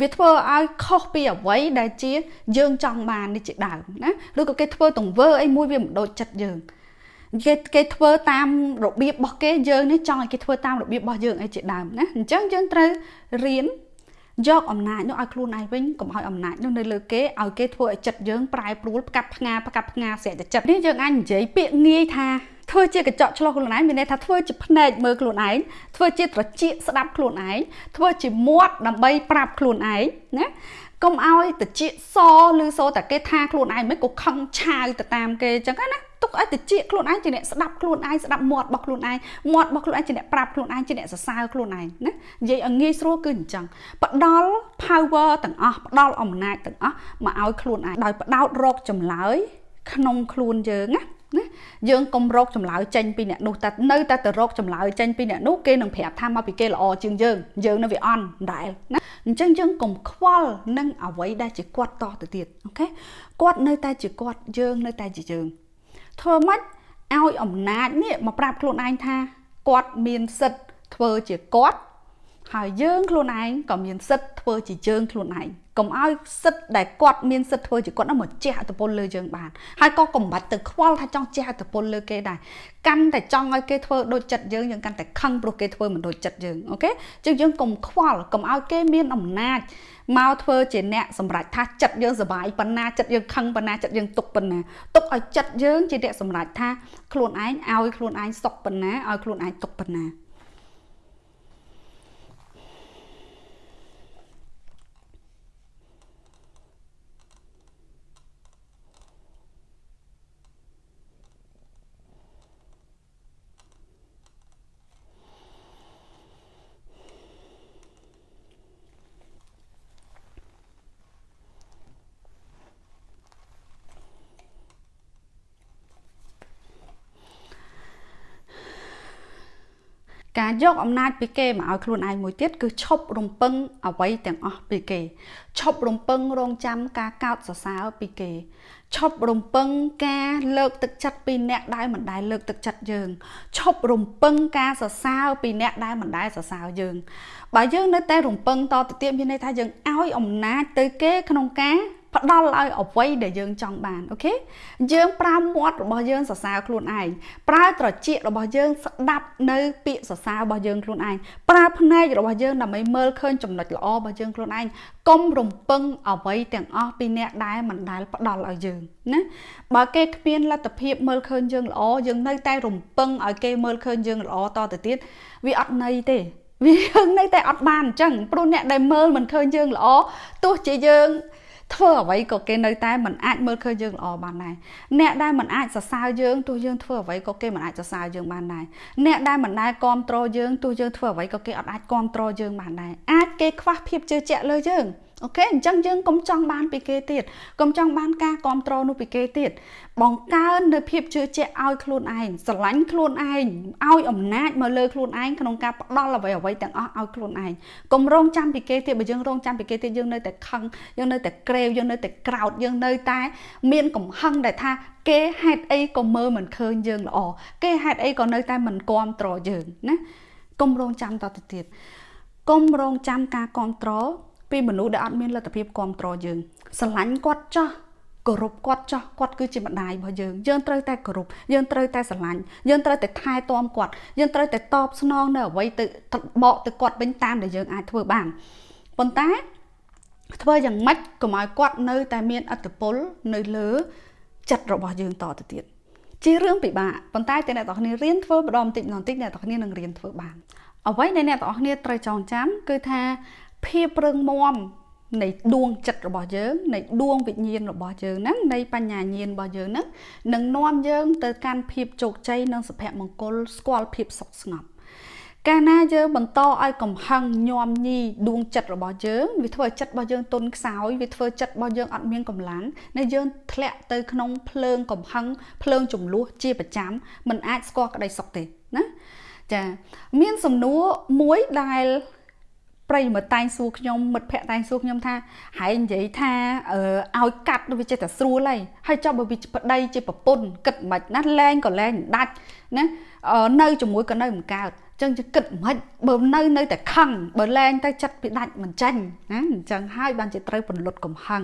វាធ្វើឲ្យខុសពីអ្វីដែលជាយើងចង់បាននេះជាដើមណាឬក៏គេធ្វើទង្វើអីមួយវាមិនដូចចិត្តយើងគេគេធ្វើតាមរបៀបរបស់គេយើងនេះចង់ឲ្យគេធ្វើតាមរបៀបរបស់យើងអីជាដើមណាអញ្ចឹងយើងត្រូវរៀន យកអំណាចនោះឲ្យខ្លួនឯងវិញកុំឲ្យអំណាចនោះនៅលើគេឲ្យគេធ្វើឲ្យចិត្តយើងប្រែប្រួលផ្កាប់ផ្ងាផ្កាប់ផ្ងាស្រែកតែចិត្តនេះយើងអាចនិយាយពាក្យងាយថាធ្វើជាកញ្ចក់ឆ្លោះខ្លួនឯងមានន័យថាធ្វើជាភ្នែកមើលខ្លួនឯងធ្វើជាត្រចៀកស្ដាប់ខ្លួនឯងធ្វើជាមាត់ដើម្បីប្រាប់ខ្លួនឯងណា កុំឲ្យតិចសឬសូតែគេថាខ្លួនឯងមិនក៏ខឹងឆាវទៅតាមគេអញ្ចឹងណាទុកឲ្យតិចខ្លួនឯងជាអ្នកស្ដាប់ខ្លួនឯងស្ដាប់មាត់របស់ខ្លួនឯងមាត់របស់ខ្លួនឯងជាអ្នកប្រាប់ខ្លួនឯងជាអ្នកសរសើរខ្លួនឯងណានិយាយឲ្យងាយស្រួលគឺអញ្ចឹងផ្ដល់ power ទាំងអស់ផ្ដល់អំណាចទាំងអស់មកឲ្យខ្លួនឯងដោយផ្ដោតរកចម្លើយក្នុងខ្លួនយើងណា ណាយើងកុំរកចម្លើយចេញពីអ្នកនោះតែនៅតែទៅរកចម្លើយចេញពីអ្នកនោះគេនឹងប្រាប់ថាមកពីគេល្អជាងយើងយើងនៅវាអន់ដែរណាអញ្ចឹងយើងកុំខ្វល់នឹងអ្វីដែលជាគាត់តទៅទៀតអូខេគាត់នៅតែជាគាត់យើងនៅតែជាយើងធ្វើម៉េចឲ្យអំណាចនេះមកប្រាប់ខ្លួនឯងថាគាត់មានសិទ្ធធ្វើជាគាត់ ហើយយើងខ្លួនឯងក៏មានសិទ្ធធ្វើជាយើងខ្លួនឯងកុំឲ្យសិទ្ធដែលគាត់មានសិទ្ធធ្វើជាគាត់នឹងមកជះអត្តពលលើយើងបានហើយក៏កុំបាច់ទៅខ្វល់ថាចង់ជះអត្តពលលើគេដែរកាន់តែចង់ឲ្យគេធ្វើដូចចិត្តយើងយើងកាន់តែខឹងព្រោះគេធ្វើមិនដូចចិត្តយើងអូខេចឹងយើងកុំខ្វល់កុំឲ្យគេមានអំណាចមកធ្វើជាអ្នកសម្រេចថាចិត្តយើងសុបាយប៉ុណ្ណាចិត្តយើងខឹងប៉ុណ្ណាចិត្តយើងទុកប៉ុណ្ណាទុកឲ្យចិត្តយើងជាអ្នកសម្រេចថាខ្លួនឯងឲ្យខ្លួនឯងសុខប៉ុណ្ណាឲ្យខ្លួនឯងទុកប៉ុណ្ណា ការយកអំណាចពីគេមកឲ្យខ្លួនឯងមួយទៀតគឺឈប់រំពឹងអ្វីទាំងអស់ពីគេឈប់រំពឹងរងចាំការកោតសរសើរពីគេឈប់រំពឹងការលើកទឹកចិត្តពីអ្នកដែលមិនដែលលើកទឹកចិត្តយើងឈប់រំពឹងការសរសើរពីអ្នកដែលមិនដែលសរសើរយើងបើយើងនៅតែរំពឹងតទៅទៀតមានន័យថាយើងឲ្យអំណាចទៅគេក្នុងការផ្ដល់ឲ្យអ្វីដែលយើងចង់បានអូខេយើងប្រើមាត់របស់យើងសរសើរខ្លួនឯងប្រើត្រចៀករបស់យើងស្ដាប់នៅពាក្យសរសើររបស់យើងខ្លួនឯងប្រើភ្នែករបស់យើងដើម្បីមើលឃើញចំណុចល្អរបស់យើងខ្លួនឯងកុំរំពឹងអ្វីទាំងអស់ពីអ្នកដែលមិនដែលផ្ដល់ឲ្យយើងណាបើគេគ្មានលទ្ធភាពមើលឃើញយើងល្អយើងនៅតែរំពឹងឲ្យគេមើលឃើញយើងល្អតទៅទៀតវាអត់ន័យទេវាយើងនៅតែអត់បានអញ្ចឹងព្រោះអ្នកដែលមើលមិនឃើញយើងល្អទោះជាយើង ធ្វើអ្វីក៏គេនៅតែមិនអាចមើលឃើញយើងល្អបានដែរអ្នកដែលមិនអាចសរសើរយើងទោះយើងធ្វើអ្វីក៏គេមិនអាចសរសើរយើងបានដែរអ្នកដែលមិនដែលគ្រប់គ្រងយើងទោះយើងធ្វើអ្វីក៏គេអត់អាចគ្រប់គ្រងយើងបានដែរអាចគេខ្វះភាពជឿជាក់លើយើង អូខេអញ្ចឹងយើងកុំចង់បានពីគេទៀតកុំចង់បានការគ្រប់គ្រងនោះពីគេទៀតបង្កើននៅភាពជឿជាក់ឲ្យខ្លួនឯងស្រឡាញ់ខ្លួនឯងឲ្យអំណាចមកលើខ្លួនឯងក្នុងការផ្ដល់អ្វីអ្វីទាំងអស់ឲ្យខ្លួនឯងកុំរងចាំពីគេទៀតបើយើងរងចាំពីគេទៀតយើងនៅតែខឹងយើងនៅតែក្រេវយើងនៅតែក្រោតយើងនៅតែ មានកំហឹងដែលថាគេហេតុអីក៏មើលមិនឃើញយើងល្អគេហេតុអីក៏នៅតែមិនគ្រប់គ្រងយើងណាកុំរងចាំតទៅទៀតកុំរងចាំការគ្រប់គ្រង ពីមនុស្សដែលអត់មានលទ្ធភាពគ្រប់គ្រងយើងស្រឡាញ់គាត់ចោះគោរពគាត់ចោះគាត់គឺជាម្ដាយរបស់យើងយើងត្រូវតែគោរពយើងត្រូវតែស្រឡាញ់យើងត្រូវតែថែទាំគាត់យើងត្រូវតែតបស្នងនៅអ្វីទៅបកទៅគាត់វិញតាមដែលយើងអាចធ្វើបានប៉ុន្តែធ្វើយ៉ាងម៉េចកុំឲ្យគាត់នៅតែមានអត្តពលនៅលើចិត្តរបស់យើងតទៅទៀតជារឿងពិបាកប៉ុន្តែតែអ្នកទាំងគ្នារៀនធ្វើម្ដងបន្តិចម្ដងបន្តិចអ្នកទាំងគ្នានឹងរៀនធ្វើបានអ្វីដែលអ្នកទាំងគ្នាត្រូវចងចាំគឺថា ភាពរឹងមាំនៃដួងចិត្តរបស់យើងនៃដួងវិញ្ញាណរបស់យើងហ្នឹងនៃបញ្ញាញាណរបស់យើងហ្នឹងនឹងនាំយើងទៅកាន់ភាពជោគជ័យនិងសុភមង្គលស្គាល់ភាពសុខស្ងប់កាលណាយើងបន្តឲ្យកំហឹងញោមញីដួងចិត្តរបស់យើងវាធ្វើឲ្យចិត្តរបស់យើងទន់ខ្សោយវាធ្វើចិត្តរបស់យើងអត់មានកម្លាំងនៅយើងធ្លាក់ទៅក្នុងភ្លើងកំហឹងភ្លើងចំនួនជាប្រចាំมันអាចស្គាល់ក្តីសុខទេណាចាមានសំណួរមួយដែល ប្រិយមិត្តតែងសួរខ្ញុំមិត្តភ័ក្តិតែងសួរខ្ញុំថាហើយនិយាយថាឲ្យកាត់វាចេះតែស្រួលហើយហើយចុះបើវាប្តីជាប្រពន្ធគិតមិនណាលែងក៏លែងដាច់ណានៅជាមួយក៏នៅមិនកើតចឹងจะគិតមិនបើនៅនៅតែខឹងបើលែងទៅចិត្តពីដាច់មិនចាញ់ណាអញ្ចឹងហើយបានជាត្រូវពន្លត់កំហឹង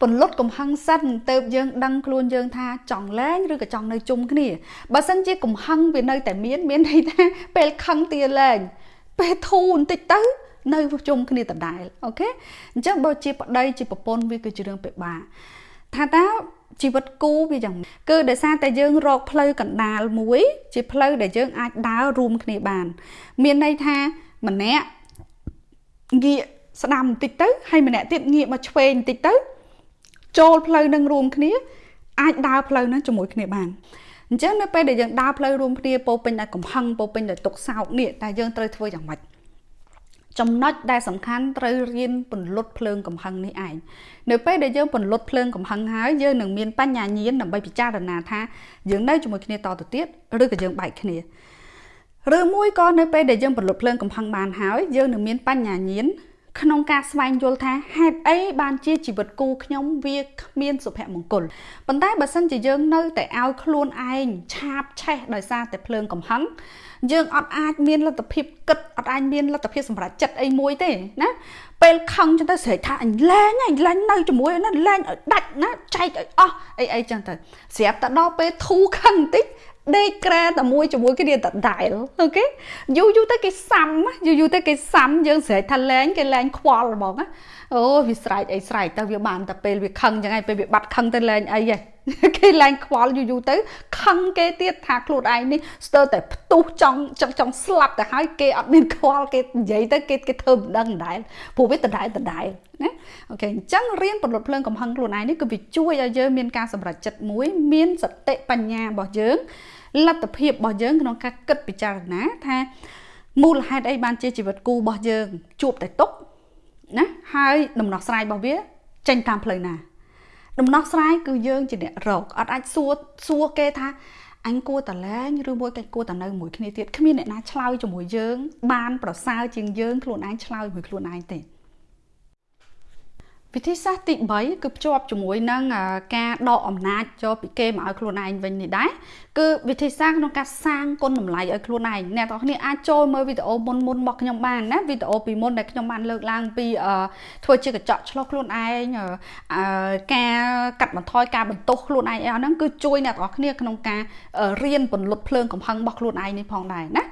ពន្លត់កំហឹងសិនទៅយើងដឹងខ្លួនយើងថាចង់លែងឬក៏ចង់នៅជុំគ្នាបើសិនជាកំហឹងវានៅតែមានមានន័យថាពេលខឹងទាលែង ពេលធូរបន្តិចទៅនៅជុំគ្នាដដែលអូខេអញ្ចឹងបើជាប្តីជាប្រពន្ធវាគឺជារឿងពិបាកថាតើជីវិតគូវាយ៉ាងគឺដោយសារតែយើងរកផ្លូវកណ្ដាលមួយ ជាផ្លូវដែលយើងអាចដើររួមគ្នាបាន មានន័យថាម្នាក់ងាកស្ដាំបន្តិចទៅហើយម្នាក់ទៀតងាកមកឆ្វេងបន្តិចទៅចូលផ្លូវនឹងរួមគ្នា អាចដើរផ្លូវហ្នឹងជាមួយគ្នាបាន អញ្ចឹងនៅពេលដែលយើងដើរផ្លូវរួមគ្នាពោពេញដោយកំហឹងពោពេញដោយទុកសោកនេះតែយើងត្រូវធ្វើយ៉ាងម៉េចចំណុចដែលសំខាន់ត្រូវរៀនពន្លត់ភ្លើងកំហឹងនេះឯងនៅពេលដែលយើងពន្លត់ភ្លើងកំហឹងហើយយើងនឹងមានបញ្ញាញាណដើម្បីពិចារណាថាយើងនៅជាមួយគ្នាតទៅទៀតឬក៏យើងបែកគ្នាឬមួយក៏នៅពេលដែលយើងពន្លត់ភ្លើងកំហឹងបានហើយយើងនឹងមានបញ្ញាញាណ ក្នុងការស្វែងយល់ថាហេតុអីបានជាជីវិតគូខ្ញុំវាគ្មានសុភមង្គលប៉ុន្តែបើសិនជាយើងនៅតែឲ្យខ្លួនឯងឆាបឆេះដោយសារតែភ្លើងកំហឹងយើងអត់អាចមានលទ្ធភាពគិតអត់អាចមានលទ្ធភាពសម្រេចចិត្តអីមួយទេណាពេលខឹងចឹងទៅស្រែកថាអញលែងអញលែងនៅជាមួយណាលែងឲ្យដាច់ណាចែកឲ្យអស់អីអីចឹងទៅស្រាប់តែដល់ពេលធូរខឹងបន្តិច ដេកក្រែតែមួយជាមួយគ្នាដដែលអូខេយូរយូរទៅគេសាំយូរយូរទៅគេសាំយើងស្រែកថាលែងគេលែងខ្វល់ហ្មងអូវាស្រែកអីស្រែកទៅវាបានតែពេលវាខឹងចឹងហើយពេលវាបាត់ខឹងទៅលែងអីហ៎គេលែងខ្វល់យូរយូរទៅខឹងគេទៀតថាខ្លួនឯងនេះស្ទើរតែផ្ទុះចង់ចង់ចង់ស្លាប់ទៅហើយគេអត់មានខ្វល់គេនិយាយទៅគេគេធ្វើមិនដឹងដដែលព្រោះវាដដែលដដែលណាអូខេអញ្ចឹងរៀនពន្លត់ភ្លើងកំហឹងខ្លួនឯងនេះគឺវាជួយឲ្យយើងមានការសម្រេចចិត្តមួយមានសតិបញ្ញារបស់យើង លទ្ធភាពរបស់យើងក្នុងការគិតពិចារណាថាមូលហេតុអីបានជាជីវិតគូរបស់យើងជួបតែទុកណាហើយដំណោះស្រាយរបស់វាចេញតាមផ្លូវណា ដំណោះស្រាយគឺយើងជាអ្នករកអត់អាចសួរសួរគេថាអញគួរតលែងឬមួយកិច្ចគួរតនៅមួយគ្នាទៀតគ្មានអ្នកណាឆ្លើយជាមួយយើង បានប្រសើរជាងយើងខ្លួនឯងឆ្លើយមួយខ្លួនឯងទេ វិធីសាស្ត្រទី3គឺភ្ជាប់ជាមួយនឹងការដកអំណាចចូលពីគេមកឲ្យខ្លួនឯងវិញនេះដែរគឺវិធីសាស្ត្រក្នុងការសាងគុណតម្លៃឲ្យខ្លួនឯងអ្នកទាំងគ្នាអាចចូលមើលវីដេអូមុនមុនរបស់ខ្ញុំបានណាវីដេអូពីមុនដែលខ្ញុំបានលើកឡើងពីធ្វើជាកញ្ចក់ឆ្លុះខ្លួនឯងការកាត់បន្ថយការបន្ទោសខ្លួនឯងអីហ្នឹងគឺជួយអ្នកទាំងគ្នាក្នុងការរៀនពន្លត់ភ្លើងកំហឹងរបស់ខ្លួនឯងនេះផងដែរណា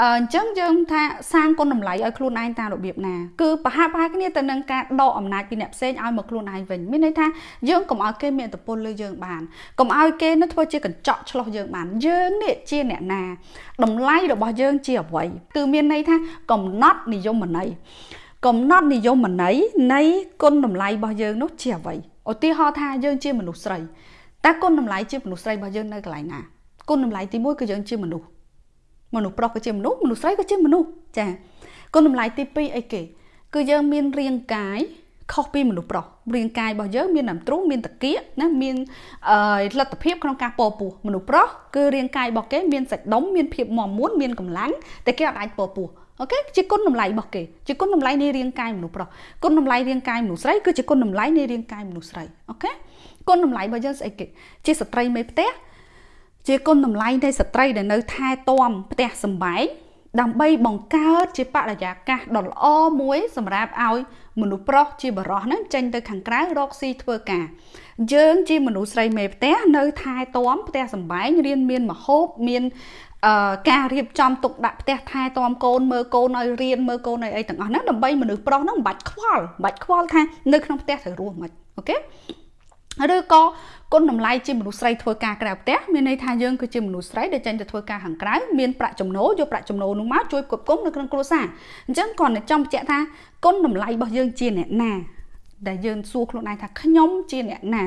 អញ្ចឹងយើងថាសាងគុណតម្លៃឲ្យខ្លួនឯងតាមរបៀបណាគឺប្រហាក់ប្រហែលគ្នាទៅនឹងការដកអំណាចពីអ្នកផ្សេងឲ្យមកខ្លួនឯងវិញមានន័យថាយើងកុំឲ្យគេមានឥទ្ធិពលលើយើងបានកុំឲ្យគេនឹងធ្វើជាកញ្ចក់ឆ្លោះយើងបានយើងនេះជាអ្នកណាតម្លៃរបស់យើងជាអ្វីគឺមានន័យថាកំណត់និយមន័យកំណត់និយមន័យនៃគុណតម្លៃរបស់យើងនោះជាអ្វីឧទាហរណ៍ថាយើងជាមនុស្សស្រីតើគុណតម្លៃជាមនុស្សស្រីរបស់យើងនៅកន្លែងណាគុណតម្លៃទី1គឺយើងជាមនុស្ស មនុស្សប្រុសក៏ជាមនុស្សមនុស្សស្រីក៏ជាមនុស្សចាគុណតម្លៃទី2អីគេ គឺយើងមានរាងកាយខុសពីមនុស្សប្រុសរាងកាយរបស់យើងមានដើមទ្រូងមានតាគៀកណាមានលទ្ធភាពក្នុងការពពោះមនុស្សប្រុសគឺរាងកាយរបស់គេមានសាច់ដុំមានភាពមាំមួនមានកម្លាំងតែគេអាចពពោះអូខេជាគុណតម្លៃរបស់គេជាគុណតម្លៃនៃរាងកាយមនុស្សប្រុសគុណតម្លៃរាងកាយមនុស្សស្រីគឺជាគុណតម្លៃនៃរាងកាយមនុស្សស្រីអូខេគុណតម្លៃរបស់យើងស្អីគេជាស្ត្រីមេផ្ទះ ជាគុណតម្លៃនៃស្ត្រីដែលនៅថែទាំផ្ទះសម្បែងដើម្បីបង្កើតជាបរិយាកាសដ៏ល្អមួយសម្រាប់ឲ្យមនុស្សប្រុសជាបរោះហ្នឹងចេញទៅខាងក្រៅរកស៊ីធ្វើការយើងជាមនុស្សស្រីមេផ្ទះនៅថែទាំផ្ទះសម្បែងរៀនមានមហូបមានអឺការរៀបចំទុកដាក់ផ្ទះថែទាំកូនមើលកូនឲ្យរៀនមើលកូនឲ្យអីទាំងអស់ហ្នឹងដើម្បីមនុស្សប្រុសហ្នឹងមិនបាច់ខ្វល់មិនបាច់ខ្វល់ថានៅក្នុងផ្ទះត្រូវរស់មិនអូខេ ឬក៏គុណតម្លៃជាមនុស្សស្រីធ្វើការក្រៅផ្ទះមានន័យថាយើងគឺជាមនុស្សស្រីដែលចេញទៅធ្វើការខាងក្រៅមានប្រាក់ចំណូលយកប្រាក់ចំណូលនោះមកជួយគ្រប់គ្រងនៅក្នុងគ្រួសារអញ្ចឹងគាត់ចង់បញ្ជាក់ថាគុណតម្លៃរបស់យើងជាអ្នកណា ដែលយើងសួរខ្លួនឯងថាខ្ញុំជាអ្នកណា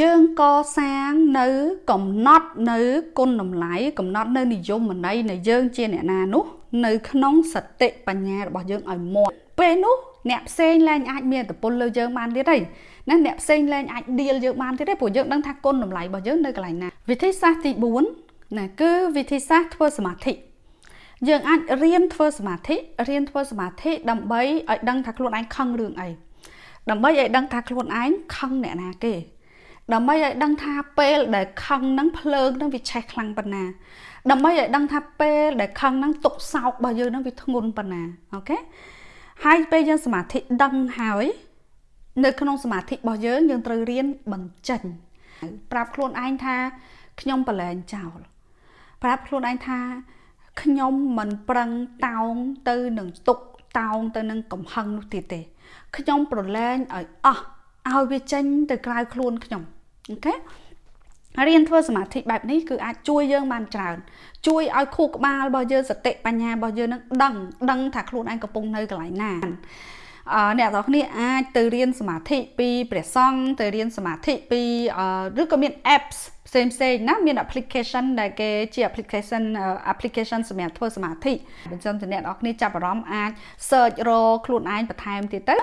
យើងកសាងនៅកំណត់នៅគុណតម្លៃកំណត់នៅនិយមន័យនៃយើងជាអ្នកណានោះ នៅក្នុងសតិបញ្ញារបស់យើងឲ្យមាត់ពេលនោះអ្នកផ្សេងលែងអាចមានឥទ្ធិពលលើយើងបានទៀតទេ ណាអ្នកផ្សេងលែងអាចឌីលយើងបានទៀតទេព្រោះយើងដឹងថាគុណតម្លៃរបស់យើងនៅកន្លែងណាវិធីសាស្ត្រទី4ណាគឺវិធីសាស្ត្រធ្វើសមាធិយើងអាចរៀនធ្វើសមាធិរៀនធ្វើសមាធិដើម្បីឲ្យដឹងថាខ្លួនឯងខឹងរឿងអីដើម្បីឲ្យដឹងថាខ្លួនឯងខឹងអ្នកណាគេដើម្បីឲ្យដឹងថាពេលដែលខឹងហ្នឹងភ្លើងហ្នឹងវាឆេះខ្លាំងប៉ុណ្ណាដើម្បីឲ្យដឹងថាពេលដែលខឹងហ្នឹងទុកសោករបស់យើងហ្នឹងវាធ្ងន់ប៉ុណ្ណាអូខេហើយពេលយើងសមាធិដឹងហើយ នៅក្នុងសមាធិរបស់យើងយើងត្រូវរៀនបញ្ចេញប្រាប់ខ្លួនឯងថាខ្ញុំប្រឡែងចោលប្រាប់ខ្លួនឯងថាខ្ញុំមិនប្រឹងតោងទៅនឹងទុកតោងទៅនឹងកំហឹងនោះទៀតទេ ខ្ញុំប្រឡែងឲ្យអស់ឲ្យវាចេញទៅក្រៅខ្លួនខ្ញុំអូខេរៀនធ្វើសមាធិបែបនេះគឺអាចជួយយើងបានច្រើន ជួយឲ្យខួរក្បាលរបស់យើងសតិបញ្ញារបស់យើងនឹងដឹងដឹងថាខ្លួនឯងកំពុងនៅកន្លែងណា អ្នកទាំងគ្នាអាចទៅរៀនសមាធិពីព្រះសង្ឃទៅរៀនសមាធិពីឬក៏មាន apps ផ្សេងផ្សេងណាមាន application ដែលគេជា application application សម្រាប់ធ្វើសមាធិអញ្ចឹងអ្នកទាំងគ្នាចាប់អារម្មណ៍អាច search រកខ្លួនឯងបន្ថែមទៀតទៅ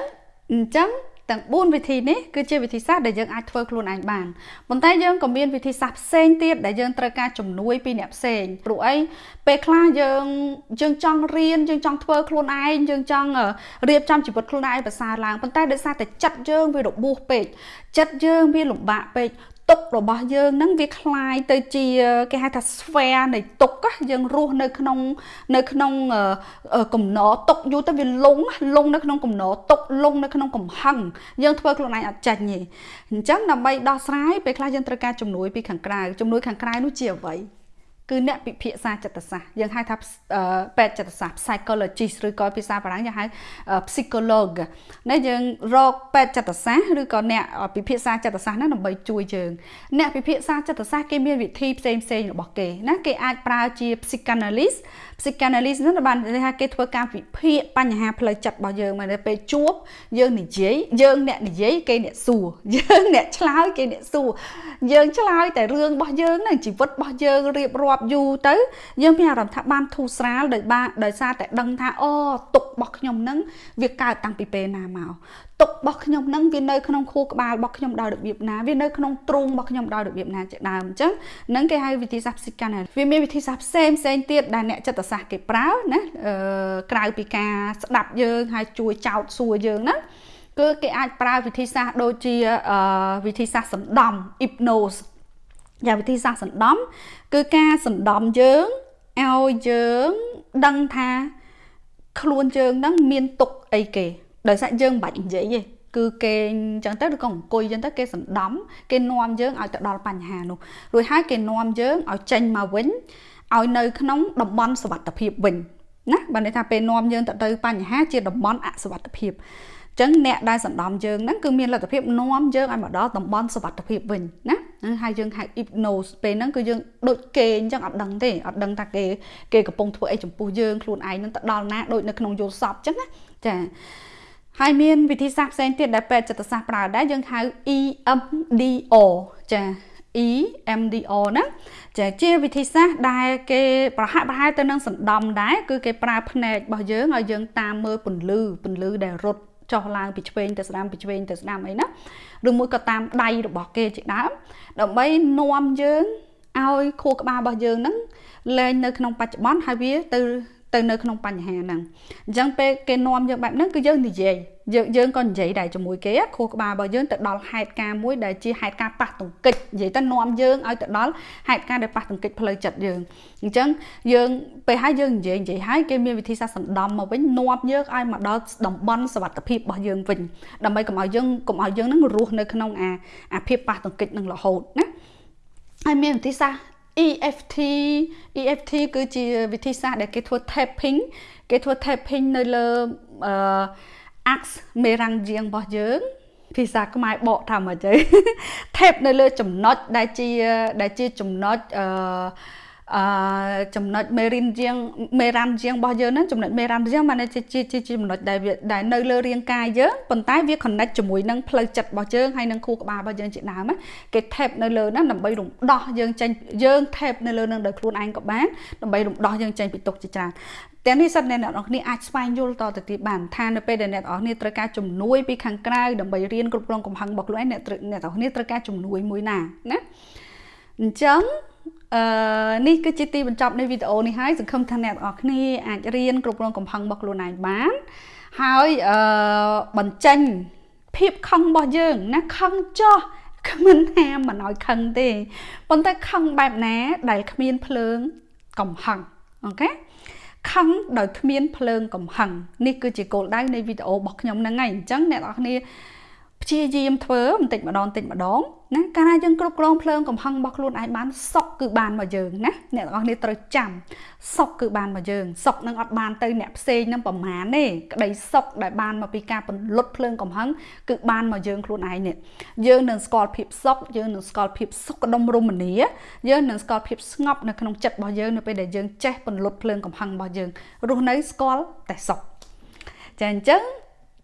អញ្ចឹង ទាំង4វិធីនេះគឺជាវិធីសាស្ត្រដែលយើងអាចធ្វើខ្លួនឯងបានប៉ុន្តែយើងក៏មានវិធីសាស្ត្រផ្សេងទៀតដែលយើងត្រូវការជំនួយពីអ្នកផ្សេងព្រោះអីពេលខ្លះយើងយើងចង់រៀនយើងចង់ធ្វើខ្លួនឯងយើងចង់រៀបចំជីវិតខ្លួនឯងឲ្យប្រសើរឡើងប៉ុន្តែដោយសារតែចិត្តយើងវារបួសពេកចិត្តយើងវាលំបាកពេក ទុករបស់យើងហ្នឹងវាคล้ายទៅជាគេហៅថា sphere នៃទុកយើងរស់នៅក្នុងនៅក្នុងកំណរទុកយូរទៅវាលងលងនៅក្នុងកំណរទុកលងនៅក្នុងកំហឹងយើងធ្វើខ្លួនឯងអត់ចាញ់ទេអញ្ចឹងដើម្បីដោះស្រាយពេលខ្លះយើងត្រូវការជំនួយពីខាងក្រៅជំនួយខាងក្រៅនោះជាអ្វី គឺអ្នកពិភាក្សាចិត្តសាស្ត្រយើងហៅថាពេទ្យចិត្តសាស្ត្រ psychologist ឬក៏ភាសាបារាំងយើងហៅ psychologue ណាយើងរកពេទ្យចិត្តសាស្ត្រឬក៏អ្នកពិភាក្សាចិត្តសាស្ត្រហ្នឹងដើម្បីជួយយើងអ្នកពិភាក្សាចិត្តសាស្ត្រគេមានវិធីផ្សេងផ្សេងរបស់គេណាគេអាចប្រើជា psychanalyst psychanalyst ហ្នឹងបានថាគេធ្វើការវិភាគបញ្ហាផ្លូវចិត្តរបស់យើងមកពេលជួបយើងនិយាយយើងអ្នកនិយាយគេអ្នកសួរយើងអ្នកឆ្លើយគេអ្នកសួរយើងឆ្លើយតែរឿងរបស់យើងហ្នឹងជីវិតរបស់យើងរៀបរាប់យូរទៅយើងមានអារម្មណ៍ថាបានធូរស្រាលដោយបានដោយសារតែដឹងថាអូទុករបស់ខ្ញុំហ្នឹងវាកើតតាំងពីពេលណាមក ទុករបស់ខ្ញុំហ្នឹងវានៅក្នុងខួរក្បាលរបស់ខ្ញុំដោយរបៀបណាវានៅក្នុងទ្រូងរបស់ខ្ញុំដោយរបៀបណាជាដើមអញ្ចឹងហ្នឹងគេហៅវិធីសាស្ត្រ psychanalysis វាមានវិធីសាស្ត្រផ្សេងផ្សេងទៀតដែលអ្នកចិត្តសាស្ត្រគេប្រើណាអឺក្រៅពីការស្ដាប់យើងហើយជួយចោតសួរយើងហ្នឹងគឺគេអាចប្រើវិធីសាស្ត្រដូចជាវិធីសាស្ត្រសណ្ដំ hypnose យ៉ាងវិធីសាស្ត្រសណ្ដំ គឺការសណ្ដំយើងឲ្យយើងដឹងថាខ្លួនយើងហ្នឹងមានទុកអីគេ ដោយសារយើងមិនបាច់និយាយទេគឺគេអញ្ចឹងទៅឬក៏អង្គុយអញ្ចឹងទៅគេសណ្ដំគេនាំយើងឲ្យទៅដល់បញ្ហានោះរួចហើយគេនាំយើងឲ្យចេញមកវិញឲ្យនៅក្នុងតំបន់សុវត្ថិភាពវិញណាបើន័យថាពេលនាំយើងទៅទៅបញ្ហាជាតំបន់អសុវត្ថិភាពចឹងអ្នកដែលសណ្ដំយើងហ្នឹងគឺមានលទ្ធភាពនាំយើងឲ្យមកដល់តំបន់សុវត្ថិភាពវិញណាហើយយើងហៅ hypnose ពេលហ្នឹងគឺយើងដូចគេអញ្ចឹងអត់ដឹងទេអត់ដឹងថាគេគេកំពុងធ្វើអីចំពោះយើងខ្លួនឯងហ្នឹងទៅដល់ណាដូចនៅក្នុងយល់សពអញ្ចឹងណាចា ហើយមានវិធីសាស្ត្រផ្សេងទៀតដែលពេទ្យចិត្តសាស្ត្រប្រើដែរយើងហៅ EMDR ចា EMDR ណាចាជាវិធីសាស្ត្រដែលគេប្រហាក់ប្រហែលទៅនឹងសណ្ដំដែរគឺគេប្រើភ្នែករបស់យើងឲ្យយើងតាមមើលពន្លឺពន្លឺដែលរត់ចុះឡើងពីឆ្វេងទៅស្ដាំពីឆ្វេងទៅស្ដាំអីណាឬមួយក៏តាមដៃរបស់គេជាដើមដើម្បីនាំយើងឲ្យខួរក្បាលរបស់យើងហ្នឹងលែងនៅក្នុងបច្ចុប្បន្នហើយវាទៅ ទៅនៅក្នុងបញ្ហាហ្នឹងអញ្ចឹងពេលគេនាំយើងបែបហ្នឹងគឺយើងនិយាយយើងយើងក៏និយាយដែរជាមួយគេខួរក្បាលរបស់យើងទៅដល់ហេតុការណ៍មួយដែលជាហេតុការណ៍ប៉ះទង្គិចនិយាយទៅនាំយើងឲ្យទៅដល់ហេតុការណ៍ដែលប៉ះទង្គិចផ្លូវចិត្តយើងអញ្ចឹងយើងពេលហើយយើងនិយាយនិយាយហើយគេមានវិធីសាស្ត្រសណ្ដំមកវិញនាំយើងឲ្យមកដល់តំបន់សវត្ថភាពរបស់យើងវិញដើម្បីកុំឲ្យយើងកុំឲ្យយើងនឹងរស់នៅក្នុងអាអាភាពប៉ះទង្គិចនឹងរហូតណាហើយមានវិធីសាស្ត្រ EFT EFT គឺជាវិធីសាស្ត្រដែលគេធ្វើ tapping គេធ្វើ tapping នៅលើអឺ ax មេរ៉ាំងជាងរបស់យើងភាសាខ្មែរបកថាមកទៅ tap នៅលើចំណុចដែលជាដែលជាចំណុចអឺ អឺចំណុចមេរិនជាងមេរ៉ាំជាងរបស់យើងហ្នឹងចំណុចមេរ៉ាំជាងបានជាជាជាចំណុចដែលវាដែលនៅលើរាងកាយយើងប៉ុន្តែវា connect ជាមួយនឹងផ្លូវចិត្តរបស់យើងហើយនឹងខួរក្បាលរបស់យើងជាដើមគេ tap នៅលើហ្នឹងដើម្បីរំដោះយើងចេញយើង tap នៅលើហ្នឹងដោយខ្លួនឯងក៏បានដើម្បីរំដោះយើងចេញពីទុកជាច្រើនទាំងនេះសិតអ្នកនរគ្នាអាចស្វែងយល់តទៅទៀតបានថានៅពេលដែលអ្នកនរគ្នាត្រូវការជំនួយពីខាងក្រៅដើម្បីរៀនគ្រប់គ្រងកំហឹងរបស់ខ្លួនឯងអ្នកអ្នកនរគ្នាត្រូវការជំនួយមួយណាណាអញ្ចឹង អឺនេះគឺជាទីបញ្ចប់នៃវីដេអូនេះហើយសង្ឃឹមថាអ្នកទាំងអស់គ្នាអាចរៀនគ្រប់គ្រងកំហឹងរបស់ខ្លួនឯងបាន ហើយអឺបញ្ចេញភាពខឹងរបស់យើងណាខឹងចោះគ្មិនហាមមិនឲ្យខឹងទេប៉ុន្តែខឹងបែបណា ដែលគ្មានភ្លើងកំហឹងអូខេខឹងដោយគ្មានភ្លើងកំហឹងនេះគឺជាគោលដៅនៃវីដេអូរបស់ខ្ញុំហ្នឹងហើយអញ្ចឹងអ្នកនរគ្នា ព្យាយាមធ្វើបន្តិចម្ដងបន្តិចម្ដងណាកាលណាយើងគ្រប់គ្រងភ្លើងកំហឹងរបស់ខ្លួនឯងបានសុកគឺបានមកយើងណាអ្នកទាំងអស់គ្នាត្រូវចាំសុកគឺបានមកយើងសុកនឹងអត់បានទៅអ្នកផ្សេងនឹងប្រមាណទេក្តីសុកដែលបានមកពីការពន្លត់ភ្លើងកំហឹងគឺបានមកយើងខ្លួនឯងនេះយើងនឹងស្គាល់ភាពសុកយើងនឹងស្គាល់ភាពសុខដុមរមនាយើងនឹងស្គាល់ភាពស្ងប់នៅក្នុងចិត្តរបស់យើងនៅពេលដែលយើងចេះពន្លត់ភ្លើងកំហឹងរបស់យើងរស់នៅស្គាល់តែសុកចាអញ្ចឹង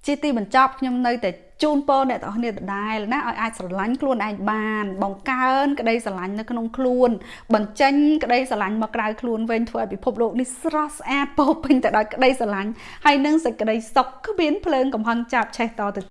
ជាទីបញ្ចប់ខ្ញុំនៅតែ ជូនពរអ្នកទាំងអស់គ្នាដដែលណាឲ្យអាចស្រឡាញ់ខ្លួនឯងបាន បង្កើនក្តីស្រឡាញ់នៅក្នុងខ្លួន បញ្ចេញក្តីស្រឡាញ់មកក្រៅខ្លួនវិញធ្វើឲ្យពិភពលោកនេះស្រស់ស្អាតពោពេញទៅដោយក្តីស្រឡាញ់ហើយនឹងសេចក្តីសុខគ្មានភ្លើងកំហឹងចាប់ឆេះតទៅ